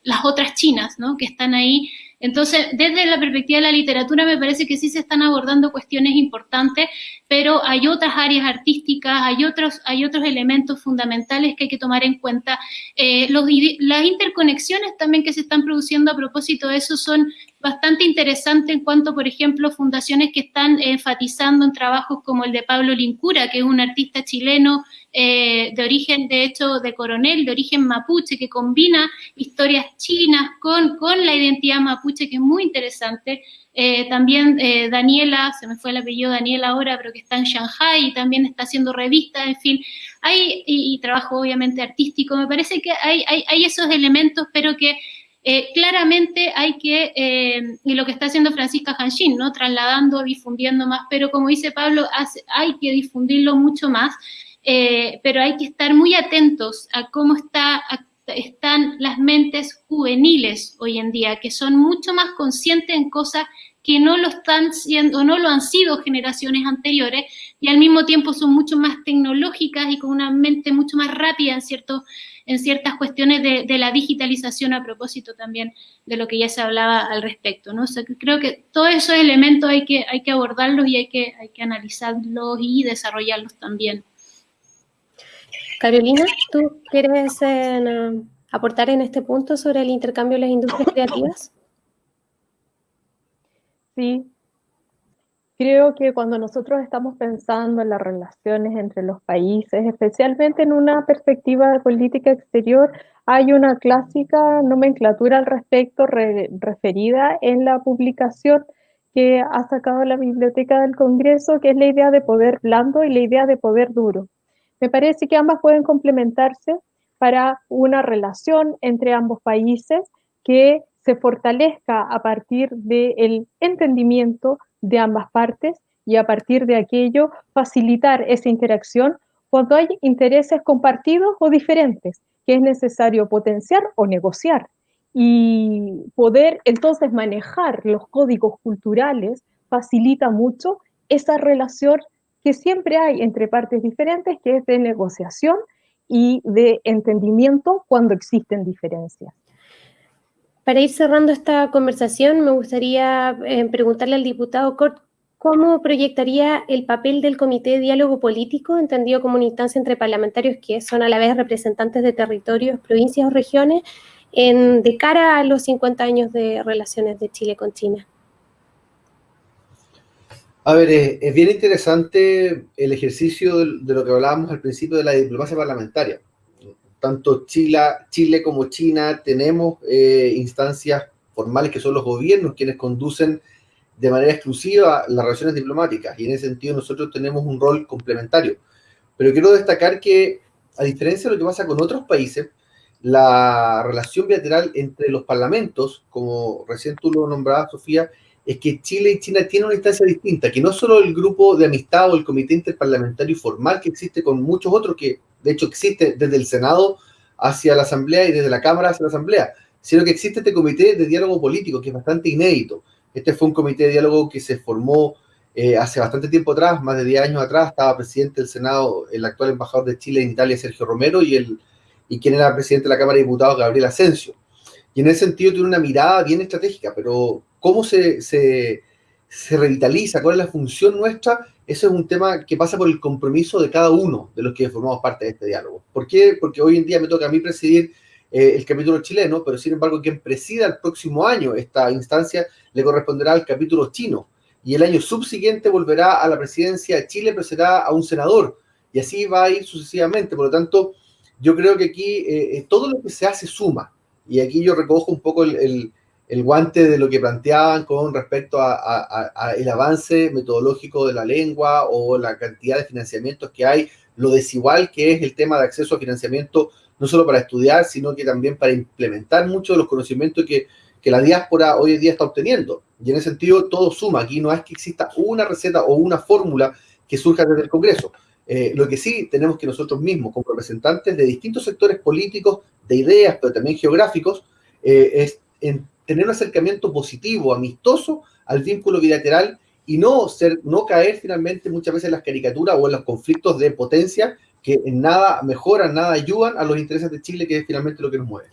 las otras chinas, ¿no? Que están ahí entonces, desde la perspectiva de la literatura me parece que sí se están abordando cuestiones importantes, pero hay otras áreas artísticas, hay otros, hay otros elementos fundamentales que hay que tomar en cuenta. Eh, las interconexiones también que se están produciendo a propósito de eso son bastante interesante en cuanto, por ejemplo, fundaciones que están enfatizando en trabajos como el de Pablo Lincura, que es un artista chileno eh, de origen, de hecho, de coronel, de origen mapuche, que combina historias chinas con, con la identidad mapuche, que es muy interesante. Eh, también eh, Daniela, se me fue el apellido Daniela ahora, pero que está en Shanghai y también está haciendo revistas, en fin, hay, y, trabajo obviamente artístico, me parece que hay, hay, hay esos elementos, pero que eh, claramente hay que, y lo que está haciendo Francisca Hanshin, ¿no? Trasladando, difundiendo más, pero como dice Pablo, hay que difundirlo mucho más, pero hay que estar muy atentos a cómo está están las mentes juveniles hoy en día, que son mucho más conscientes en cosas que no lo están siendo, no lo han sido generaciones anteriores, y al mismo tiempo son mucho más tecnológicas y con una mente mucho más rápida en, cierto, en ciertas cuestiones de, la digitalización a propósito también de lo que ya se hablaba al respecto. ¿no? creo que todos esos elementos hay que, hay que abordarlos y hay que, hay que analizarlos y desarrollarlos también. Carolina, ¿tú quieres eh, aportar en este punto sobre el intercambio de las industrias creativas? Sí. Creo que cuando nosotros estamos pensando en las relaciones entre los países, especialmente en una perspectiva de política exterior, hay una clásica nomenclatura al respecto referida en la publicación que ha sacado la Biblioteca del Congreso, que es la idea de poder blando y la idea de poder duro. Me parece que ambas pueden complementarse para una relación entre ambos países que se fortalezca a partir del entendimiento de ambas partes y a partir de aquello facilitar esa interacción cuando hay intereses compartidos o diferentes que es necesario potenciar o negociar y poder entonces manejar los códigos culturales facilita mucho esa relación que siempre hay entre partes diferentes, que es de negociación y de entendimiento cuando existen diferencias. Para ir cerrando esta conversación, me gustaría eh, preguntarle al diputado Cort cómo proyectaría el papel del Comité de Diálogo Político, entendido como una instancia entre parlamentarios que son a la vez representantes de territorios, provincias o regiones, de cara a los 50 años de relaciones de Chile con China. A ver, es, bien interesante el ejercicio de, lo que hablábamos al principio de la diplomacia parlamentaria. Tanto Chile, Chile como China tenemos eh, instancias formales que son los gobiernos quienes conducen de manera exclusiva las relaciones diplomáticas y en ese sentido nosotros tenemos un rol complementario. Pero quiero destacar que, a diferencia de lo que pasa con otros países, la relación bilateral entre los parlamentos, como recién tú lo nombrabas, Sofía, es que Chile y China tienen una instancia distinta, que no solo el grupo de amistad o el comité interparlamentario formal que existe con muchos otros, que de hecho existe desde el Senado hacia la Asamblea y desde la Cámara hacia la Asamblea, sino que existe este comité de diálogo político que es bastante inédito. Este fue un comité de diálogo que se formó eh, hace bastante tiempo atrás, más de 10 años atrás, estaba presidente del Senado el actual embajador de Chile en Italia, Sergio Romero, y, el, y quien era presidente de la Cámara de Diputados, Gabriel Asensio. Y en ese sentido tiene una mirada bien estratégica, pero cómo se, se, revitaliza, cuál es la función nuestra, eso es un tema que pasa por el compromiso de cada uno de los que formamos parte de este diálogo. ¿Por qué? Porque hoy en día me toca a mí presidir eh, el capítulo chileno, pero sin embargo quien presida el próximo año esta instancia le corresponderá al capítulo chino. Y el año subsiguiente volverá a la presidencia de Chile, pero será a un senador. Y así va a ir sucesivamente. Por lo tanto, yo creo que aquí eh, eh, todo lo que se hace suma. Y aquí yo recojo un poco el, el guante de lo que planteaban con respecto a, el avance metodológico de la lengua o la cantidad de financiamientos que hay, lo desigual que es el tema de acceso a financiamiento, no solo para estudiar, sino que también para implementar muchos de los conocimientos que, que la diáspora hoy en día está obteniendo. Y en ese sentido, todo suma. Aquí no es que exista una receta o una fórmula que surja desde el Congreso. Eh, lo que sí tenemos que nosotros mismos, como representantes de distintos sectores políticos, de ideas, pero también geográficos, eh, es en tener un acercamiento positivo, amistoso al vínculo bilateral y no, ser, no caer finalmente muchas veces en las caricaturas o en los conflictos de potencia que en nada mejoran, nada ayudan a los intereses de Chile, que es finalmente lo que nos mueve.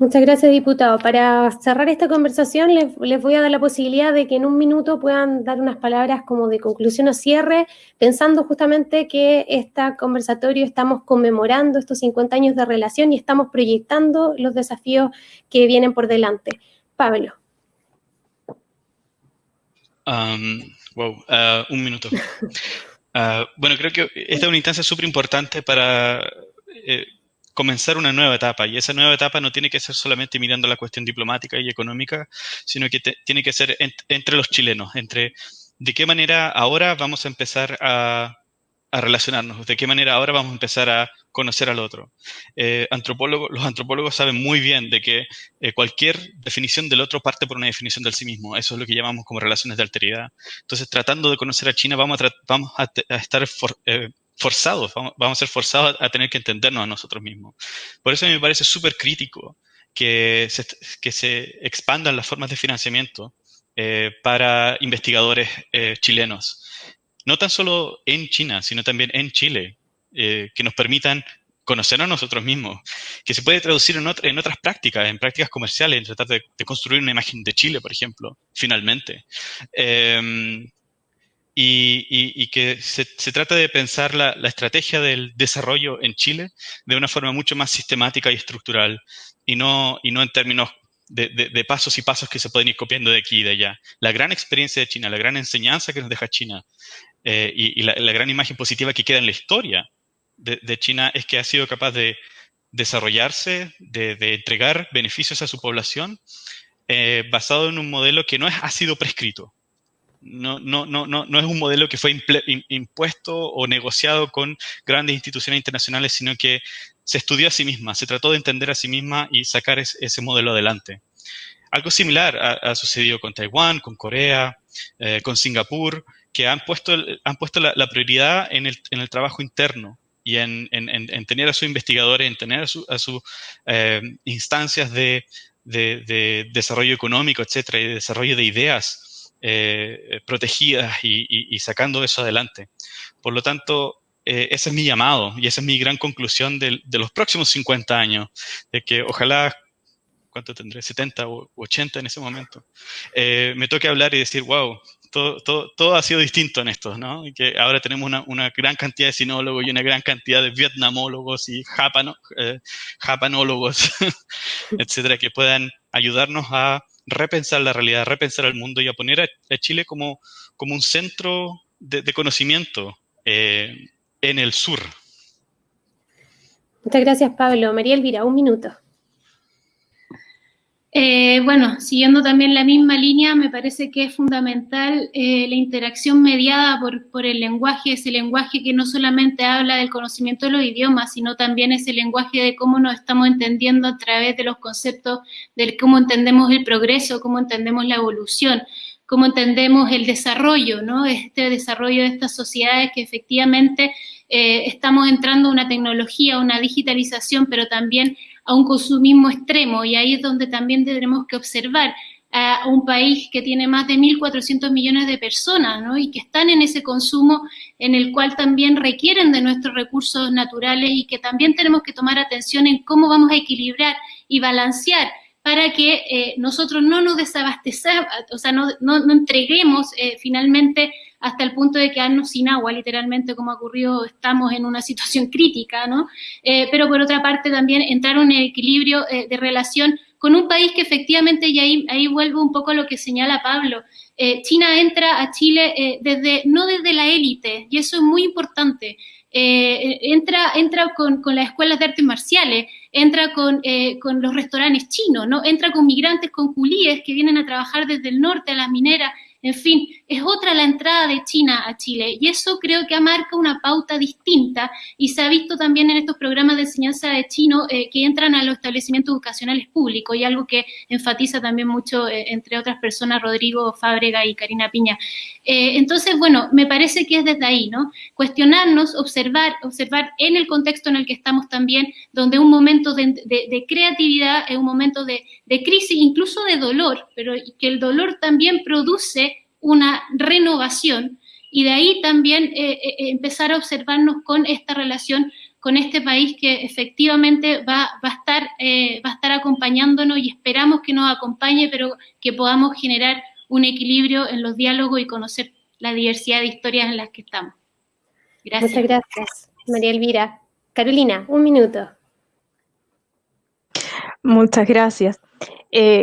Muchas gracias, diputado. Para cerrar esta conversación, les, voy a dar la posibilidad de que en un minuto puedan dar unas palabras como de conclusión o cierre, pensando justamente que este conversatorio estamos conmemorando estos 50 años de relación y estamos proyectando los desafíos que vienen por delante. Pablo. Um, wow, uh, un minuto. Uh, bueno, creo que esta es una instancia súper importante para eh, comenzar una nueva etapa. Y esa nueva etapa no tiene que ser solamente mirando la cuestión diplomática y económica, sino que tiene que ser entre los chilenos, entre de qué manera ahora vamos a empezar a a relacionarnos, de qué manera ahora vamos a empezar a conocer al otro. Eh, los antropólogos saben muy bien de que eh, cualquier definición del otro parte por una definición del sí mismo. Eso es lo que llamamos como relaciones de alteridad. Entonces, tratando de conocer a China, vamos a, estar eh, forzados, vamos, a ser forzados a, tener que entendernos a nosotros mismos. Por eso a mí me parece súper crítico que se, que se expandan las formas de financiamiento para investigadores chilenos no tan solo en China, sino también en Chile, eh, que nos permitan conocer a nosotros mismos, que se puede traducir en, en otras prácticas, en prácticas comerciales, en tratar de, construir una imagen de Chile, por ejemplo, finalmente. Em, y, que se, trata de pensar la, estrategia del desarrollo en Chile de una forma mucho más sistemática y estructural, y no, y no en términos de, pasos y pasos que se pueden ir copiando de aquí y de allá. La gran experiencia de China, la gran enseñanza que nos deja China, eh, y, la, gran imagen positiva que queda en la historia de, China es que ha sido capaz de desarrollarse, de, entregar beneficios a su población eh, basado en un modelo que no es, ha sido prescrito. No, no, no, no, es un modelo que fue impuesto o negociado con grandes instituciones internacionales, sino que se estudió a sí misma, se trató de entender a sí misma y sacar ese modelo adelante. Algo similar ha, sucedido con Taiwán, con Corea, eh, con Singapur, que han puesto, han puesto la, prioridad en el, en el, trabajo interno y en, en, tener a sus investigadores, en tener a sus su, eh, instancias de, de, desarrollo económico, etcétera, y de desarrollo de ideas eh, protegidas y, y, sacando eso adelante. Por lo tanto, eh, ese es mi llamado y esa es mi gran conclusión de, de los próximos 50 años, de que ojalá ¿cuánto tendré? 70 o 80 en ese momento. me toque hablar y decir, wow, todo, todo, todo, ha sido distinto en esto, ¿no? Y que ahora tenemos una, una, gran cantidad de sinólogos y una gran cantidad de vietnamólogos y japano, eh, japanólogos, <laughs> etcétera, que puedan ayudarnos a repensar la realidad, a repensar el mundo y a poner a, Chile como, como un centro de, conocimiento eh, en el sur. Muchas gracias, Pablo. María Elvira, un minuto. Eh, bueno, siguiendo también la misma línea, me parece que es fundamental eh, la interacción mediada por, el lenguaje, ese lenguaje que no solamente habla del conocimiento de los idiomas, sino también ese lenguaje de cómo nos estamos entendiendo a través de los conceptos de cómo entendemos el progreso, cómo entendemos la evolución, cómo entendemos el desarrollo, ¿no? Este desarrollo de estas sociedades que efectivamente eh, estamos entrando a una tecnología, una digitalización, pero también a un consumismo extremo y ahí es donde también tendremos que observar a un país que tiene más de 1.400 millones de personas ¿no? y que están en ese consumo en el cual también requieren de nuestros recursos naturales y que también tenemos que tomar atención en cómo vamos a equilibrar y balancear para que eh, nosotros no nos desabastezamos, o sea, no, entreguemos eh, finalmente hasta el punto de quedarnos sin agua, literalmente como ha ocurrido, estamos en una <laughs> situación crítica, ¿no? Eh, pero por otra parte también entrar en un equilibrio de relación con un país que efectivamente, y ahí, vuelvo un poco a lo que señala Pablo, China entra a Chile desde, no desde la élite, y eso es muy importante. entra entra con, las escuelas de artes marciales, entra con, con los restaurantes chinos, ¿no? entra con migrantes, con culíes que vienen a trabajar desde el norte a las mineras, en fin, es otra la entrada de China a Chile y eso creo que marca una pauta distinta y se ha visto también en estos programas de enseñanza de chino eh, que entran a los establecimientos educacionales públicos y algo que enfatiza también mucho, eh, entre otras personas, Rodrigo Fábrega y Karina Piña. Eh, entonces, bueno, me parece que es desde ahí, ¿no? Cuestionarnos, observar, observar en el contexto en el que estamos también, donde un momento de, creatividad es un momento de, de crisis, incluso de dolor, pero que el dolor también produce una renovación y de ahí también eh, eh, empezar a observarnos con esta relación con este país que efectivamente va, va, a estar, eh, va a estar acompañándonos y esperamos que nos acompañe, pero que podamos generar un equilibrio en los diálogos y conocer la diversidad de historias en las que estamos. Gracias. Muchas gracias, María Elvira. Carolina, un minuto. Muchas gracias.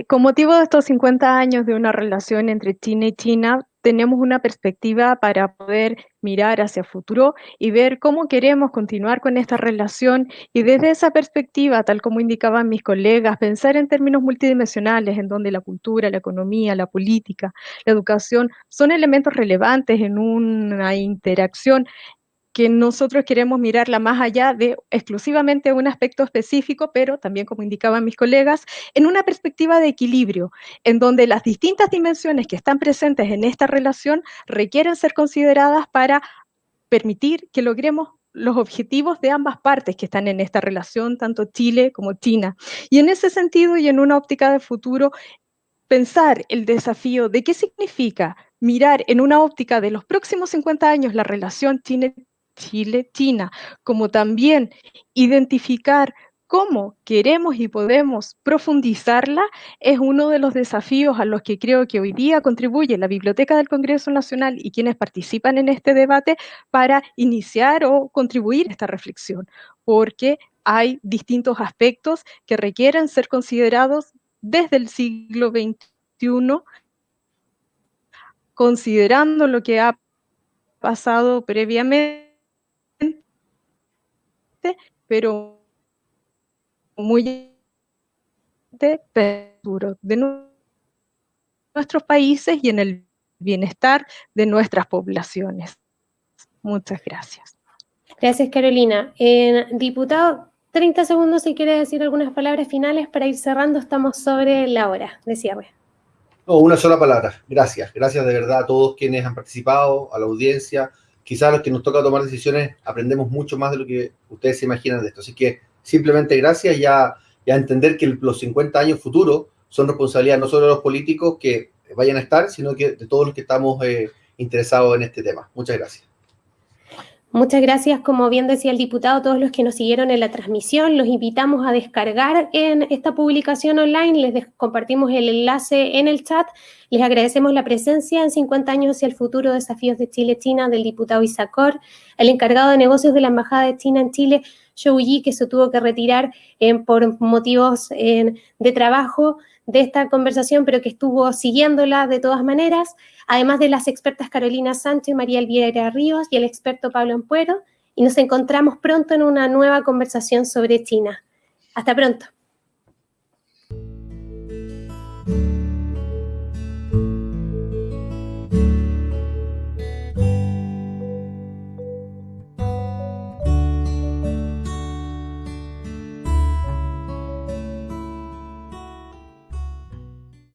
Con motivo de estos 50 años de una relación entre China y China, tenemos una perspectiva para poder mirar hacia el futuro y ver cómo queremos continuar con esta relación y desde esa perspectiva, tal como indicaban mis colegas, pensar en términos multidimensionales en donde la cultura, la economía, la política, la educación son elementos relevantes en una interacción que nosotros queremos mirarla más allá de exclusivamente un aspecto específico, pero también, como indicaban mis colegas, en una perspectiva de equilibrio, en donde las distintas dimensiones que están presentes en esta relación requieren ser consideradas para permitir que logremos los objetivos de ambas partes que están en esta relación, tanto Chile como China. Y en ese sentido y en una óptica de futuro, pensar el desafío de qué significa mirar en una óptica de los próximos 50 años la relación China Chile-China, como también identificar cómo queremos y podemos profundizarla es uno de los desafíos a los que creo que hoy día contribuye la Biblioteca del Congreso Nacional y quienes participan en este debate para iniciar o contribuir a esta reflexión, porque hay distintos aspectos que requieren ser considerados desde el siglo XXI, considerando lo que ha pasado previamente pero muy duro de nuestros países y en el bienestar de nuestras poblaciones. Muchas gracias. Gracias, Carolina. diputado, 30 segundos si quiere decir algunas palabras finales para ir cerrando. Estamos sobre la hora de cierre. No, una sola palabra. Gracias. Gracias de verdad a todos quienes han participado, a la audiencia, quizás los que nos toca tomar decisiones aprendemos mucho más de lo que ustedes se imaginan de esto. Así que simplemente gracias y a, entender que los 50 años futuros son responsabilidad no solo de los políticos que vayan a estar, sino que de todos los que estamos eh, interesados en este tema. Muchas gracias. Muchas gracias, como bien decía el diputado, todos los que nos siguieron en la transmisión, los invitamos a descargar en esta publicación online, les compartimos el enlace en el chat, les agradecemos la presencia en 50 años hacia el futuro desafíos de Chile-China del diputado Isacor, el encargado de negocios de la Embajada de China en Chile, Zhou Yi, que se tuvo que retirar por motivos de trabajo, de esta conversación, pero que estuvo siguiéndola de todas maneras, además de las expertas Carolina Sánchez, María Elvira Ríos y el experto Pablo Ampuero, y nos encontramos pronto en una nueva conversación sobre China. Hasta pronto.